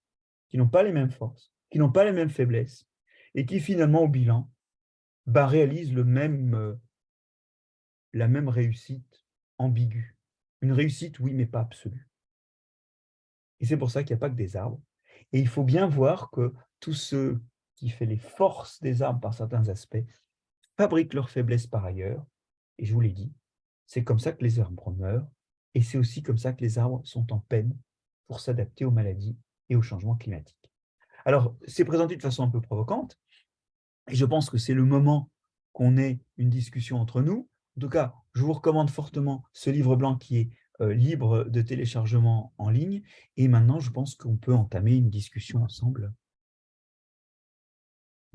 qui n'ont pas les mêmes forces, qui n'ont pas les mêmes faiblesses, et qui finalement, au bilan, bah, réalisent euh, la même réussite ambiguë. Une réussite, oui, mais pas absolue. Et c'est pour ça qu'il n'y a pas que des arbres. Et il faut bien voir que tous ceux qui font les forces des arbres par certains aspects fabriquent leurs faiblesses par ailleurs. Et je vous l'ai dit, c'est comme ça que les arbres meurent, et c'est aussi comme ça que les arbres sont en peine pour s'adapter aux maladies et aux changements climatiques. Alors, c'est présenté de façon un peu provocante, et je pense que c'est le moment qu'on ait une discussion entre nous. En tout cas, je vous recommande fortement ce livre blanc qui est euh, libre de téléchargement en ligne, et maintenant, je pense qu'on peut entamer une discussion ensemble.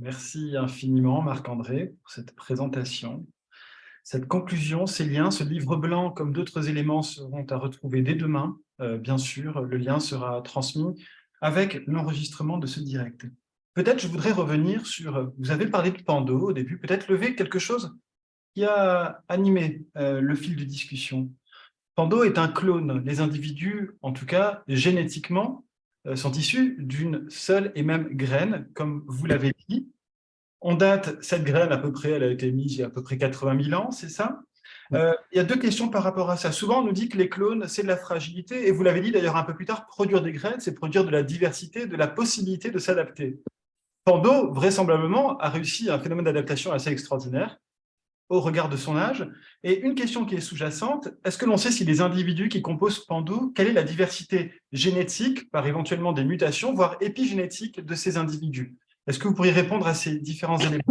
Merci infiniment, Marc-André, pour cette présentation. Cette conclusion, ces liens, ce livre blanc, comme d'autres éléments, seront à retrouver dès demain. Euh, bien sûr, le lien sera transmis avec l'enregistrement de ce direct. Peut-être je voudrais revenir sur, vous avez parlé de Pando au début, peut-être lever quelque chose qui a animé euh, le fil de discussion. Pando est un clone. Les individus, en tout cas génétiquement, sont issus d'une seule et même graine, comme vous l'avez dit. On date cette graine à peu près, elle a été mise il y a à peu près 80 000 ans, c'est ça? Euh, Il y a deux questions par rapport à ça. Souvent, on nous dit que les clones, c'est de la fragilité, et vous l'avez dit d'ailleurs un peu plus tard, produire des graines, c'est produire de la diversité, de la possibilité de s'adapter. Pando, vraisemblablement, a réussi un phénomène d'adaptation assez extraordinaire au regard de son âge. Et une question qui est sous-jacente, est-ce que l'on sait si les individus qui composent Pando, quelle est la diversité génétique, par éventuellement des mutations, voire épigénétique de ces individus? Est-ce que vous pourriez répondre à ces différents éléments?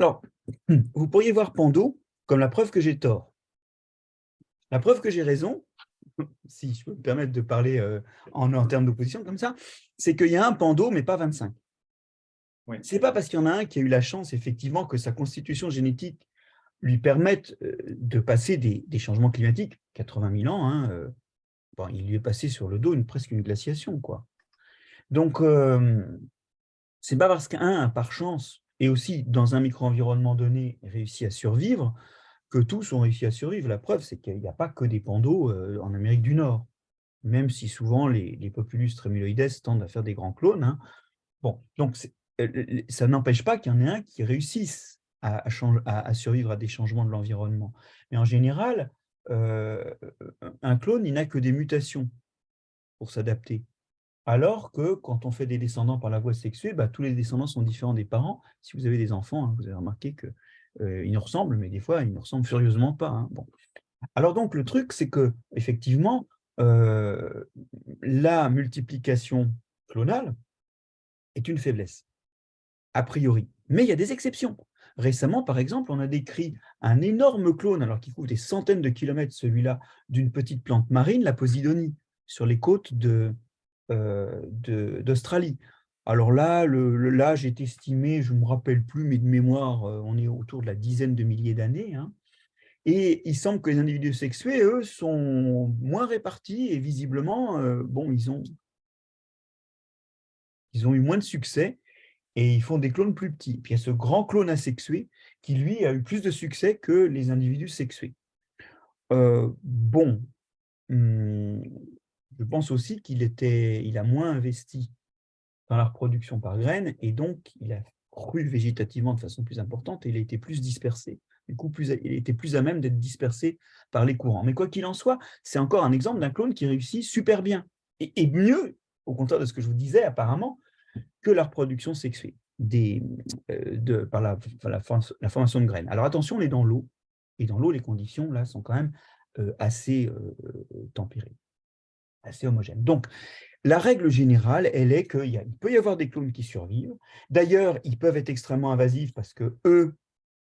Alors, vous pourriez voir Pando comme la preuve que j'ai tort. La preuve que j'ai raison, si je peux me permettre de parler euh, en, en termes d'opposition comme ça, c'est qu'il y a un Pando, mais pas 25. Ce n'est pas parce qu'il y en a un qui a eu la chance, effectivement, que sa constitution génétique lui permette euh, de passer des, changements climatiques, 80 000 ans, hein, euh, il lui est passé sur le dos une, presque une glaciation. Quoi. Donc, euh, ce n'est pas parce qu'un, par chance, et aussi dans un micro-environnement donné, réussit à survivre, que tous ont réussi à survivre. La preuve, c'est qu'il n'y a pas que des pandos en Amérique du Nord, même si souvent les, populus trémuloides tendent à faire des grands clones. Hein. Bon, donc ça n'empêche pas qu'il y en ait un qui réussisse à, survivre à des changements de l'environnement. Mais en général, euh, un clone, il n'a que des mutations pour s'adapter. Alors que quand on fait des descendants par la voie sexuée, bah, tous les descendants sont différents des parents. Si vous avez des enfants, hein, vous avez remarqué qu'ils euh, nous ressemblent, mais des fois, ils ne ressemblent furieusement pas. Hein. Bon. Alors donc, le truc, c'est que effectivement, euh, la multiplication clonale est une faiblesse, a priori. Mais il y a des exceptions. Récemment, par exemple, on a décrit un énorme clone, alors qui couvre des centaines de kilomètres, celui-là, d'une petite plante marine, la Posidonie, sur les côtes euh, d'Australie. alors là, l'âge est estimé, je ne me rappelle plus, mais de mémoire, euh, on est autour de la dizaine de milliers d'années. Hein. Et il semble que les individus sexués, eux, sont moins répartis et visiblement, euh, bon, ils ont, ils ont eu moins de succès et ils font des clones plus petits. Puis il y a ce grand clone asexué qui, lui, a eu plus de succès que les individus sexués. Euh, bon, hmm, je pense aussi qu'il il a moins investi dans la reproduction par graines, et donc il a cru végétativement de façon plus importante, et il a été plus dispersé. Du coup, il était plus à même d'être dispersé par les courants. Mais quoi qu'il en soit, c'est encore un exemple d'un clone qui réussit super bien. et mieux, au contraire de ce que je vous disais apparemment, que la reproduction sexuée euh, par la, la, formation de graines. Alors attention, on est dans l'eau, et dans l'eau, les conditions là sont quand même euh, assez euh, tempérées, assez homogènes. Donc, la règle générale, elle est qu'il peut y avoir des clones qui survivent. D'ailleurs, ils peuvent être extrêmement invasifs parce que eux,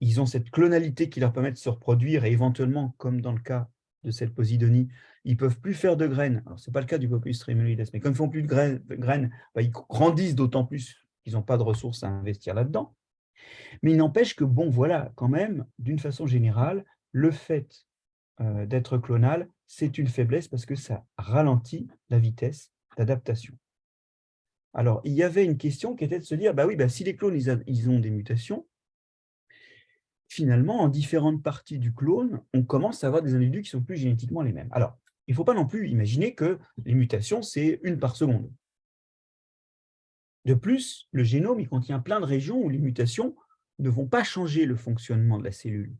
ils ont cette clonalité qui leur permet de se reproduire et éventuellement, comme dans le cas de cette posidonie, ils ne peuvent plus faire de graines. Ce n'est pas le cas du Populus tremuloides, mais comme ils ne font plus de graines, bah, ils grandissent d'autant plus qu'ils n'ont pas de ressources à investir là-dedans. Mais il n'empêche que, bon, voilà, quand même, d'une façon générale, le fait euh, d'être clonal, c'est une faiblesse parce que ça ralentit la vitesse d'adaptation. Alors, il y avait une question qui était de se dire, bah oui, bah, si les clones, ils ont des mutations, finalement, en différentes parties du clone, on commence à avoir des individus qui sont plus génétiquement les mêmes. Alors, il ne faut pas non plus imaginer que les mutations, c'est une par seconde. De plus, le génome il contient plein de régions où les mutations ne vont pas changer le fonctionnement de la cellule.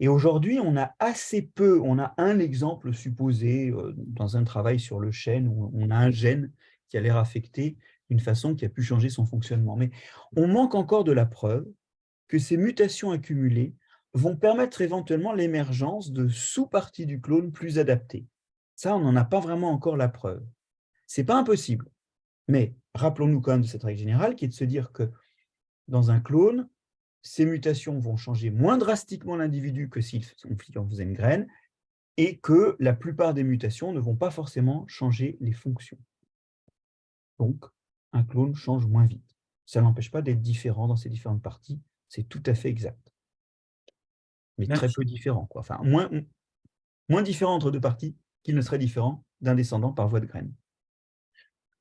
Et aujourd'hui, on a assez peu, on a un exemple supposé euh, dans un travail sur le chêne, où on a un gène qui a l'air affecté d'une façon qui a pu changer son fonctionnement. Mais on manque encore de la preuve que ces mutations accumulées vont permettre éventuellement l'émergence de sous-parties du clone plus adaptées. Ça, on n'en a pas vraiment encore la preuve. Ce n'est pas impossible, mais rappelons-nous quand même de cette règle générale qui est de se dire que dans un clone, ces mutations vont changer moins drastiquement l'individu que s'il en faisait une graine, et que la plupart des mutations ne vont pas forcément changer les fonctions. Donc, un clone change moins vite. Ça n'empêche pas d'être différent dans ces différentes parties, c'est tout à fait exact. Mais très peu différent. Quoi. Enfin, moins, moins différent entre deux parties qu'il ne serait différent d'un descendant par voie de graine.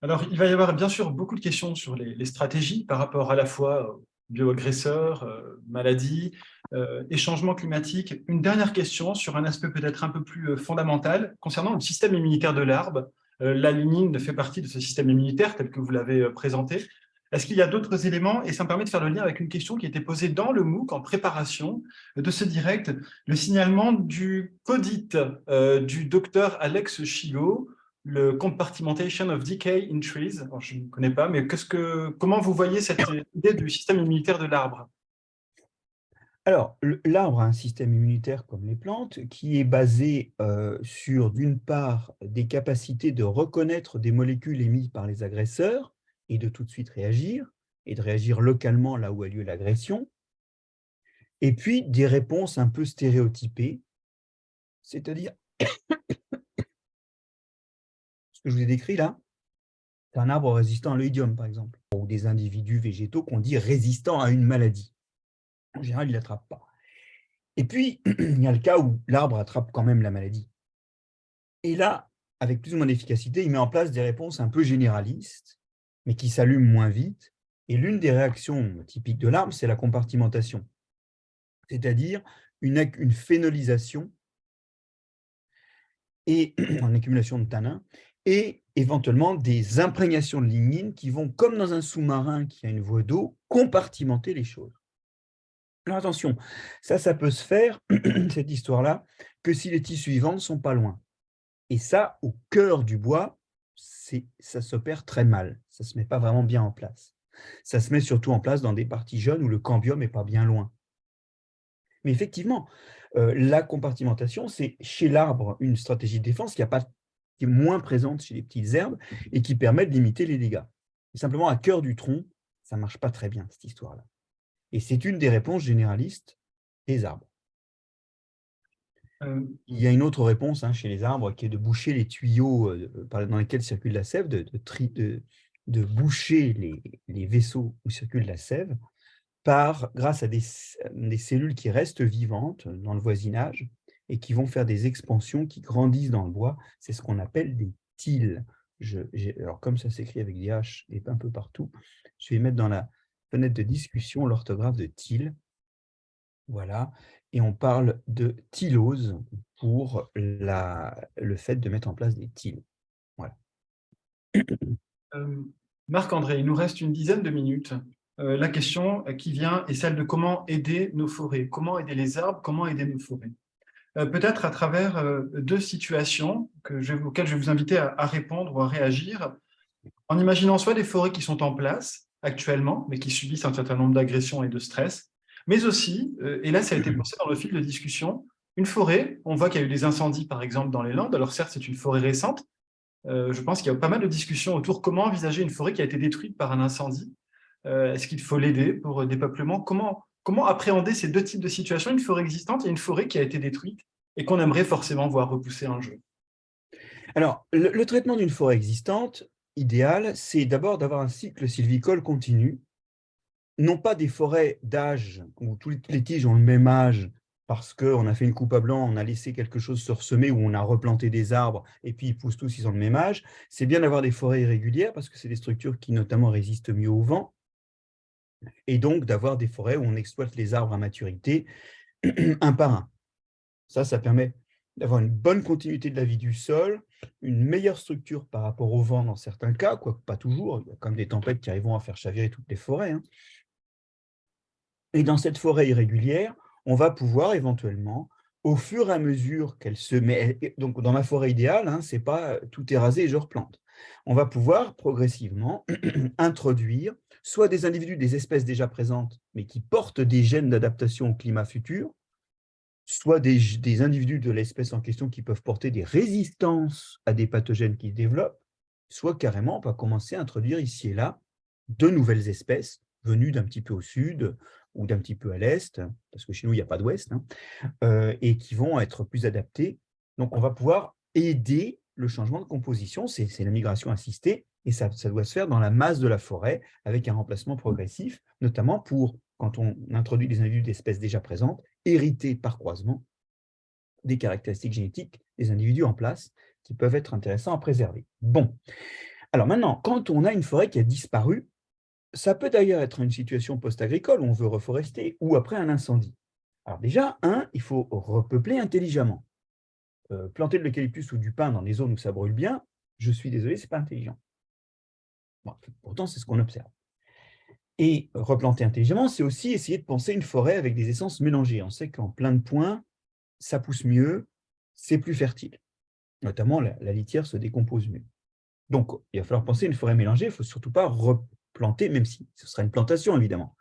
Alors, il va y avoir bien sûr beaucoup de questions sur les, stratégies par rapport à la fois bioagresseurs, euh, maladies euh, et changements climatiques. Une dernière question sur un aspect peut-être un peu plus euh, fondamental concernant le système immunitaire de l'arbre. la lignine fait partie de ce système immunitaire tel que vous l'avez présenté. Est-ce qu'il y a d'autres éléments? Et ça me permet de faire le lien avec une question qui était posée dans le MOOC en préparation de ce direct, le signalement du CODIT du docteur Alex Chigo, le Compartmentation of Decay in Trees. je ne connais pas, mais comment vous voyez cette idée du système immunitaire de l'arbre? Alors, l'arbre a un système immunitaire comme les plantes qui est basé euh, sur, d'une part, des capacités de reconnaître des molécules émises par les agresseurs et de tout de suite réagir, et de réagir localement là où a lieu l'agression, et puis des réponses un peu stéréotypées, c'est-à-dire <coughs> que je vous ai décrit là, c'est un arbre résistant à l'oïdium, par exemple, ou des individus végétaux qu'on dit résistants à une maladie. En général, ils ne l'attrapent pas. Et puis, <coughs> il y a le cas où l'arbre attrape quand même la maladie. Et là, avec plus ou moins d'efficacité, il met en place des réponses un peu généralistes, mais qui s'allument moins vite. Et l'une des réactions typiques de l'arbre, c'est la compartimentation, c'est-à-dire une, une phénolisation et <clears throat> en accumulation de tanins, et éventuellement des imprégnations de lignine qui vont, comme dans un sous-marin qui a une voie d'eau, compartimenter les choses. Alors attention, ça, ça peut se faire, <clears throat> cette histoire-là, que si les tissus vivants ne sont pas loin. Et ça, au cœur du bois, ça s'opère très mal. Ça ne se met pas vraiment bien en place. Ça se met surtout en place dans des parties jeunes où le cambium n'est pas bien loin. Mais effectivement, euh, la compartimentation, c'est chez l'arbre une stratégie de défense qui a pas qui est moins présente chez les petites herbes et qui permet de limiter les dégâts. simplement, à cœur du tronc, ça ne marche pas très bien, cette histoire-là. Et c'est une des réponses généralistes des arbres. Euh, il y a une autre réponse hein, chez les arbres qui est de boucher les tuyaux euh, dans lesquels circule la sève, de, de, boucher les, vaisseaux où circule la sève par, grâce à des, des cellules qui restent vivantes dans le voisinage et qui vont faire des expansions qui grandissent dans le bois. C'est ce qu'on appelle des tiles. Je, alors, comme ça s'écrit avec des H et un peu partout, je vais mettre dans la fenêtre de discussion l'orthographe de tile. Voilà. Et on parle de tylose pour la, le fait de mettre en place des tiles. Voilà. <clears throat> Euh, Marc-André, il nous reste une dizaine de minutes. Euh, la question qui vient est celle de comment aider nos forêts, comment aider les arbres, comment aider nos forêts? Euh, peut-être à travers deux situations que je, auxquelles je vais vous inviter à, répondre ou à réagir, en imaginant soit des forêts qui sont en place actuellement, mais qui subissent un certain nombre d'agressions et de stress, mais aussi, et là ça a été pensé dans le fil de discussion, une forêt, on voit qu'il y a eu des incendies par exemple dans les Landes, alors certes c'est une forêt récente, je pense qu'il y a pas mal de discussions autour. Comment envisager une forêt qui a été détruite par un incendie, est-ce qu'il faut l'aider pour dépeuplement, comment Comment appréhender ces deux types de situations, une forêt existante et une forêt qui a été détruite et qu'on aimerait forcément voir repousser un jour Alors, le, traitement d'une forêt existante, idéal, c'est d'abord d'avoir un cycle sylvicole continu, non pas des forêts d'âge où toutes les tiges ont le même âge parce qu'on a fait une coupe à blanc, on a laissé quelque chose se ressemer ou on a replanté des arbres et puis ils poussent tous, ils ont le même âge. C'est bien d'avoir des forêts irrégulières parce que c'est des structures qui notamment résistent mieux au vent et donc d'avoir des forêts où on exploite les arbres à maturité <clears throat> un par un. Ça, ça permet d'avoir une bonne continuité de la vie du sol, une meilleure structure par rapport au vent dans certains cas, quoique pas toujours, il y a comme des tempêtes qui arriveront à faire chavirer toutes les forêts. Hein. Et dans cette forêt irrégulière, on va pouvoir éventuellement, au fur et à mesure qu'elle se met, donc dans ma forêt idéale, hein, c'est pas tout est rasé et je replante. On va pouvoir progressivement <clears throat> introduire soit des individus des espèces déjà présentes, mais qui portent des gènes d'adaptation au climat futur, soit des, individus de l'espèce en question qui peuvent porter des résistances à des pathogènes qui se développent, soit carrément on va commencer à introduire ici et là de nouvelles espèces venues d'un petit peu au sud ou d'un petit peu à l'est, parce que chez nous, il n'y a pas d'ouest, hein, euh, et qui vont être plus adaptées. Donc, on va pouvoir aider le changement de composition, c'est la migration assistée, et ça, doit se faire dans la masse de la forêt avec un remplacement progressif, notamment pour, quand on introduit des individus d'espèces déjà présentes, hériter par croisement des caractéristiques génétiques des individus en place qui peuvent être intéressants à préserver. Bon, Alors maintenant, quand on a une forêt qui a disparu, ça peut d'ailleurs être une situation post-agricole où on veut reforester ou après un incendie. Alors déjà, un, il faut repeupler intelligemment. Euh, planter de l'eucalyptus ou du pin dans des zones où ça brûle bien, je suis désolé, ce n'est pas intelligent. pourtant, c'est ce qu'on observe. Et replanter intelligemment, c'est aussi essayer de penser une forêt avec des essences mélangées. On sait qu'en plein de points, ça pousse mieux, c'est plus fertile. Notamment, la, litière se décompose mieux. Donc, il va falloir penser une forêt mélangée. Il ne faut surtout pas replanter, même si ce sera une plantation, évidemment.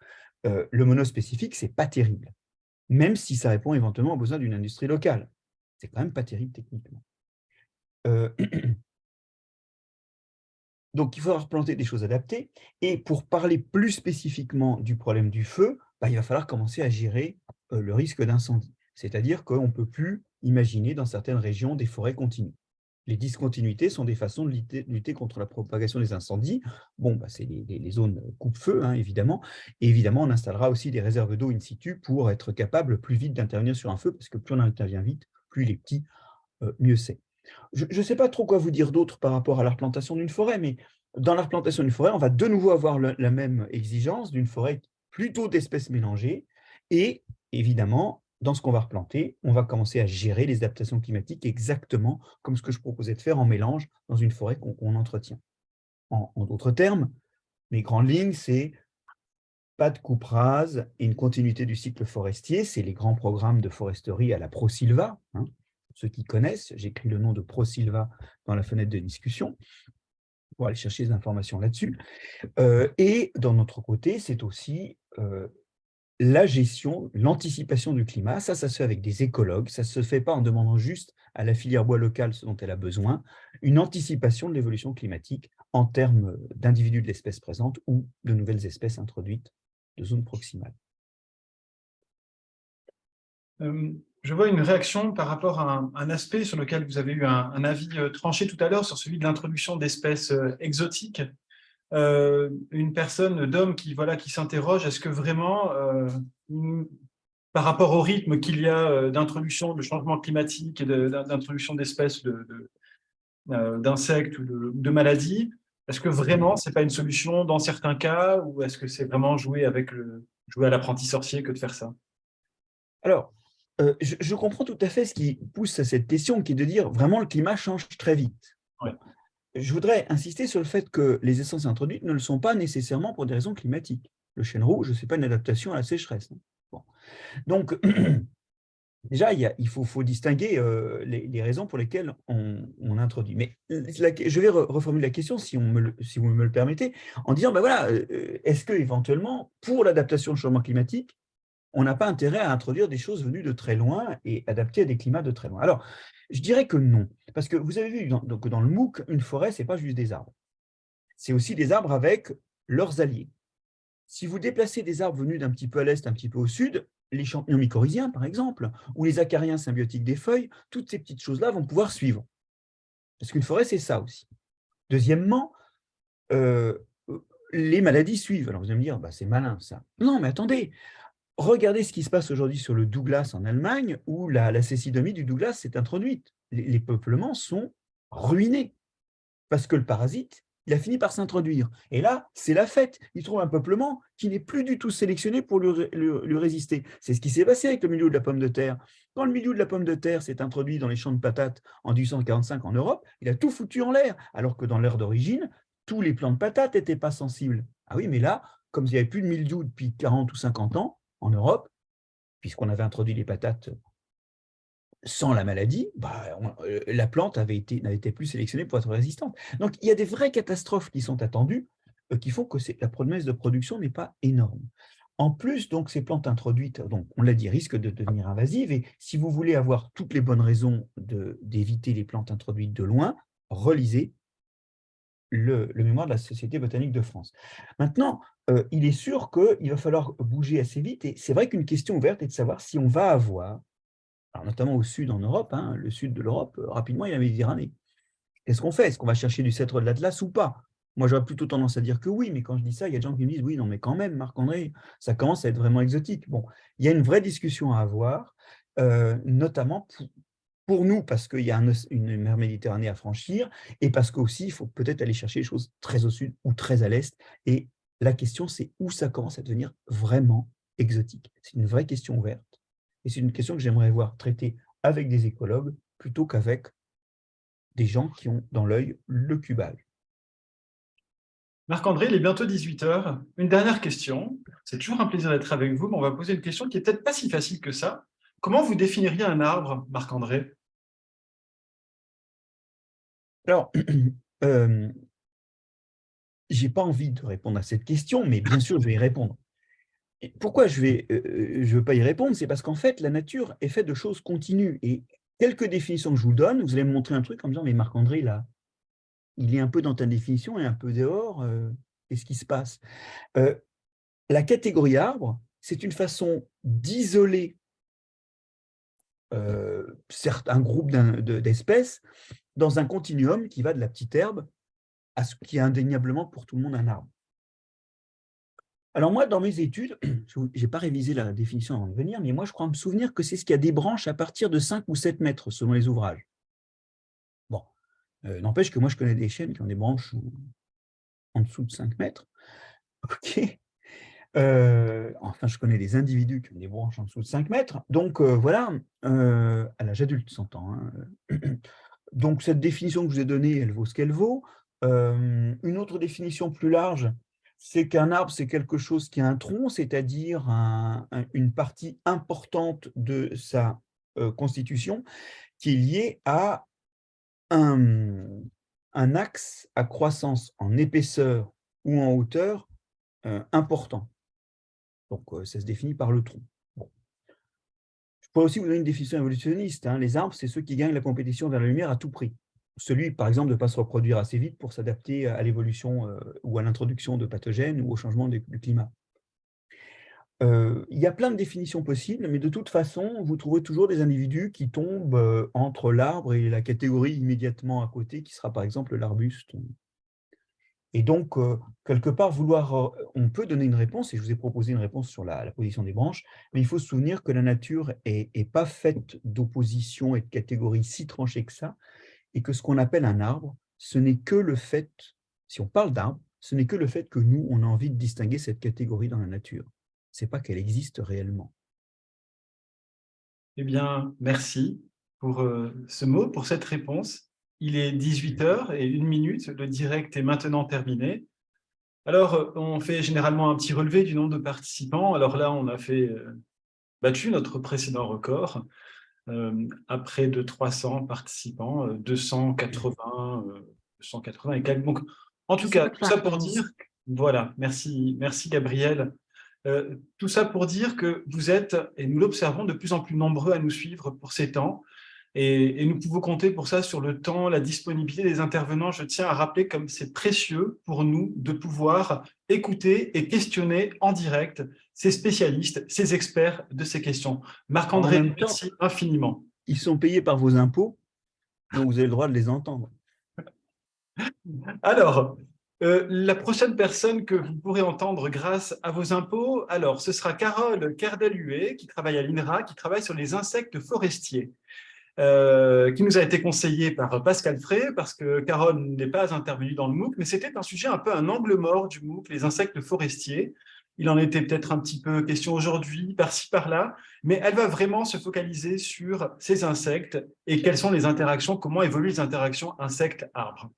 Euh, le monospécifique, ce n'est pas terrible, même si ça répond éventuellement aux besoins d'une industrie locale. C'est quand même pas terrible techniquement. Euh, <clears throat> donc, il faudra replanter des choses adaptées. Et pour parler plus spécifiquement du problème du feu, bah, il va falloir commencer à gérer euh, le risque d'incendie. C'est-à-dire qu'on ne peut plus imaginer dans certaines régions des forêts continues. Les discontinuités sont des façons de lutter, contre la propagation des incendies. Bon, bah, c'est les, zones coupe-feu, hein, évidemment. Évidemment, on installera aussi des réserves d'eau in situ pour être capable plus vite d'intervenir sur un feu, parce que plus on intervient vite, plus il est petit, euh, mieux c'est. Je ne sais pas trop quoi vous dire d'autre par rapport à la replantation d'une forêt, mais dans la replantation d'une forêt, on va de nouveau avoir la même exigence d'une forêt plutôt d'espèces mélangées. Et évidemment, dans ce qu'on va replanter, on va commencer à gérer les adaptations climatiques exactement comme ce que je proposais de faire en mélange dans une forêt qu'on entretient. En, d'autres termes, mes grandes lignes, c'est pas de coupe rase et une continuité du cycle forestier. C'est les grands programmes de foresterie à la ProSilva. Hein. Ceux qui connaissent, j'écris le nom de ProSilva dans la fenêtre de discussion pour aller chercher des informations là-dessus. Euh, et d'un autre côté, c'est aussi euh, la gestion, l'anticipation du climat, ça, ça se fait avec des écologues, ça ne se fait pas en demandant juste à la filière bois locale ce dont elle a besoin, une anticipation de l'évolution climatique en termes d'individus de l'espèce présente ou de nouvelles espèces introduites de zones proximales. Euh, je vois une réaction par rapport à un, aspect sur lequel vous avez eu un, avis euh, tranché tout à l'heure, sur celui de l'introduction d'espèces euh, exotiques. Euh, une personne d'homme qui, voilà, qui s'interroge, est-ce que vraiment, euh, par rapport au rythme qu'il y a euh, d'introduction de changement climatique et d'introduction d'espèces d'insectes ou de, maladies, est-ce que vraiment ce n'est pas une solution dans certains cas ou est-ce que c'est vraiment jouer, avec le, jouer à l'apprenti sorcier que de faire ça? Alors, je, comprends tout à fait ce qui pousse à cette question, qui est de dire vraiment le climat change très vite je voudrais insister sur le fait que les essences introduites ne le sont pas nécessairement pour des raisons climatiques. Le chêne rouge, ce n'est pas une adaptation à la sécheresse. Hein. Donc, <clears throat> déjà, il, faut, distinguer euh, les, raisons pour lesquelles on, introduit. Mais je vais reformuler la question, si, vous me le permettez, en disant, ben voilà, euh, est-ce que éventuellement, pour l'adaptation au changement climatique, on n'a pas intérêt à introduire des choses venues de très loin et adaptées à des climats de très loin. Alors, je dirais que non, parce que vous avez vu dans, donc dans le MOOC, une forêt, ce n'est pas juste des arbres. C'est aussi des arbres avec leurs alliés. Si vous déplacez des arbres venus d'un petit peu à l'est, un petit peu au sud, les champignons mycorhiziens, par exemple, ou les acariens symbiotiques des feuilles, toutes ces petites choses-là vont pouvoir suivre. Parce qu'une forêt, c'est ça aussi. Deuxièmement, euh, les maladies suivent. Alors vous allez me dire, bah, c'est malin ça. Non, mais attendez, regardez ce qui se passe aujourd'hui sur le Douglas en Allemagne, où la, cécidomie du Douglas s'est introduite. Les, peuplements sont ruinés, parce que le parasite, il a fini par s'introduire. Et là, c'est la fête. Il trouve un peuplement qui n'est plus du tout sélectionné pour lui, résister. C'est ce qui s'est passé avec le milieu de la pomme de terre. Quand le milieu de la pomme de terre s'est introduit dans les champs de patates en 1845 en Europe, il a tout foutu en l'air, alors que dans l'ère d'origine, tous les plants de patates n'étaient pas sensibles. Ah oui, mais là, comme il n'y avait plus de mildiou depuis 40 ou 50 ans, en Europe, puisqu'on avait introduit les patates sans la maladie, bah, euh, la plante n'avait été, été plus sélectionnée pour être résistante. Donc, il y a des vraies catastrophes qui sont attendues, euh, qui font que la promesse de production n'est pas énorme. En plus, donc, ces plantes introduites, donc, on l'a dit, risquent de devenir invasives. Et si vous voulez avoir toutes les bonnes raisons d'éviter les plantes introduites de loin, relisez le, mémoire de la Société botanique de France. Maintenant, euh, il est sûr qu'il va falloir bouger assez vite, et c'est vrai qu'une question ouverte est de savoir si on va avoir, notamment au sud en Europe, hein, le sud de l'Europe, euh, rapidement, il y a la Méditerranée. Qu'est-ce qu'on fait? Est-ce qu'on va chercher du cèdre de l'Atlas ou pas? Moi, j'aurais plutôt tendance à dire que oui, mais quand je dis ça, il y a des gens qui me disent « oui, non, mais quand même, Marc-André, ça commence à être vraiment exotique ». Bon, il y a une vraie discussion à avoir, euh, notamment pour nous, parce qu'il y a une mer Méditerranée à franchir, et parce qu'aussi, il faut peut-être aller chercher les choses très au sud ou très à l'est. Et la question, c'est où ça commence à devenir vraiment exotique. C'est une vraie question ouverte. Et c'est une question que j'aimerais voir traitée avec des écologues plutôt qu'avec des gens qui ont dans l'œil le cubage. Marc-André, il est bientôt 18h. Une dernière question. C'est toujours un plaisir d'être avec vous, mais on va poser une question qui n'est peut-être pas si facile que ça. Comment vous définiriez un arbre, Marc-André? Alors, <clears throat> euh, je n'ai pas envie de répondre à cette question, mais bien sûr, je vais y répondre. pourquoi je ne euh, veux pas y répondre? C'est parce qu'en fait, la nature est faite de choses continues. Et quelques définitions que je vous donne, vous allez me montrer un truc en me disant, mais Marc-André, là, il est un peu dans ta définition et un peu dehors. Euh, qu'est-ce qui se passe? La catégorie arbre, c'est une façon d'isoler euh, un groupe d'espèces dans un continuum qui va de la petite herbe à ce qui est indéniablement pour tout le monde un arbre. Alors moi, dans mes études, <clears throat> je n'ai pas révisé la définition avant de venir, mais moi, je crois me souvenir que c'est ce qui a des branches à partir de 5 ou 7 mètres, selon les ouvrages. Bon, euh, n'empêche que moi, je connais des chênes qui ont des branches en dessous de 5 mètres. <laughs> OK euh, enfin, je connais des individus qui ont des branches en dessous de 5 mètres. Donc, euh, voilà, à l'âge adulte, 100 ans. Hein. <clears throat> Donc, cette définition que je vous ai donnée, elle vaut ce qu'elle vaut. Une autre définition plus large, c'est qu'un arbre, c'est quelque chose qui a un tronc, c'est-à-dire une partie importante de sa constitution qui est liée à un, axe à croissance en épaisseur ou en hauteur important. Donc, ça se définit par le tronc. Je pourrais aussi vous donner une définition évolutionniste. Hein. Les arbres, c'est ceux qui gagnent la compétition vers la lumière à tout prix. Celui, par exemple, de ne pas se reproduire assez vite pour s'adapter à l'évolution ou à l'introduction de pathogènes ou au changement du climat. il y a plein de définitions possibles, mais de toute façon, vous trouverez toujours des individus qui tombent entre l'arbre et la catégorie immédiatement à côté, qui sera par exemple l'arbuste et donc, euh, quelque part, vouloir, euh, on peut donner une réponse, et je vous ai proposé une réponse sur la, position des branches, mais il faut se souvenir que la nature n'est pas faite d'opposition et de catégories si tranchées que ça, et que ce qu'on appelle un arbre, ce n'est que le fait, si on parle d'arbre, ce n'est que le fait que nous, on a envie de distinguer cette catégorie dans la nature. Ce n'est pas qu'elle existe réellement. Eh bien, merci pour euh, ce mot, pour cette réponse. Il est 18h et une minute, le direct est maintenant terminé. Alors, on fait généralement un petit relevé du nombre de participants. Alors là, on a fait euh, battu notre précédent record à près de 300 participants, 280, euh, 280 et quelques. Donc, en tout cas, tout ça pour dire, voilà, merci, merci Gabriel. tout ça pour dire que vous êtes, et nous l'observons, de plus en plus nombreux à nous suivre pour ces temps. Et, nous pouvons compter pour ça sur le temps, la disponibilité des intervenants. Je tiens à rappeler comme c'est précieux pour nous de pouvoir écouter et questionner en direct ces spécialistes, ces experts de ces questions. Marc-André, merci infiniment. Ils sont payés par vos impôts, donc vous avez le droit de les entendre. Alors, euh, la prochaine personne que vous pourrez entendre grâce à vos impôts, alors ce sera Carole Kerdaluet, qui travaille à l'INRA, qui travaille sur les insectes forestiers. Euh, qui nous a été conseillé par Pascal Frey, parce que Carole n'est pas intervenue dans le MOOC, mais c'était un sujet un peu un angle mort du MOOC, les insectes forestiers. Il en était peut-être un petit peu question aujourd'hui, par-ci, par-là, mais elle va vraiment se focaliser sur ces insectes et quelles sont les interactions, comment évoluent les interactions insectes-arbres.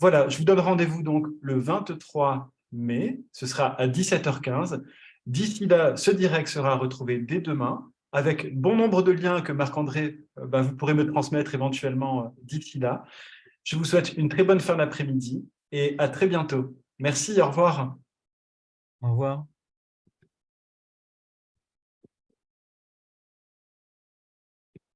Voilà, je vous donne rendez-vous donc le 23 mai, ce sera à 17h15. D'ici là, ce direct sera retrouvé dès demain avec bon nombre de liens que Marc-André, euh, bah, vous pourrez me transmettre éventuellement euh, d'ici là. Je vous souhaite une très bonne fin d'après-midi et à très bientôt. Merci, au revoir. Au revoir.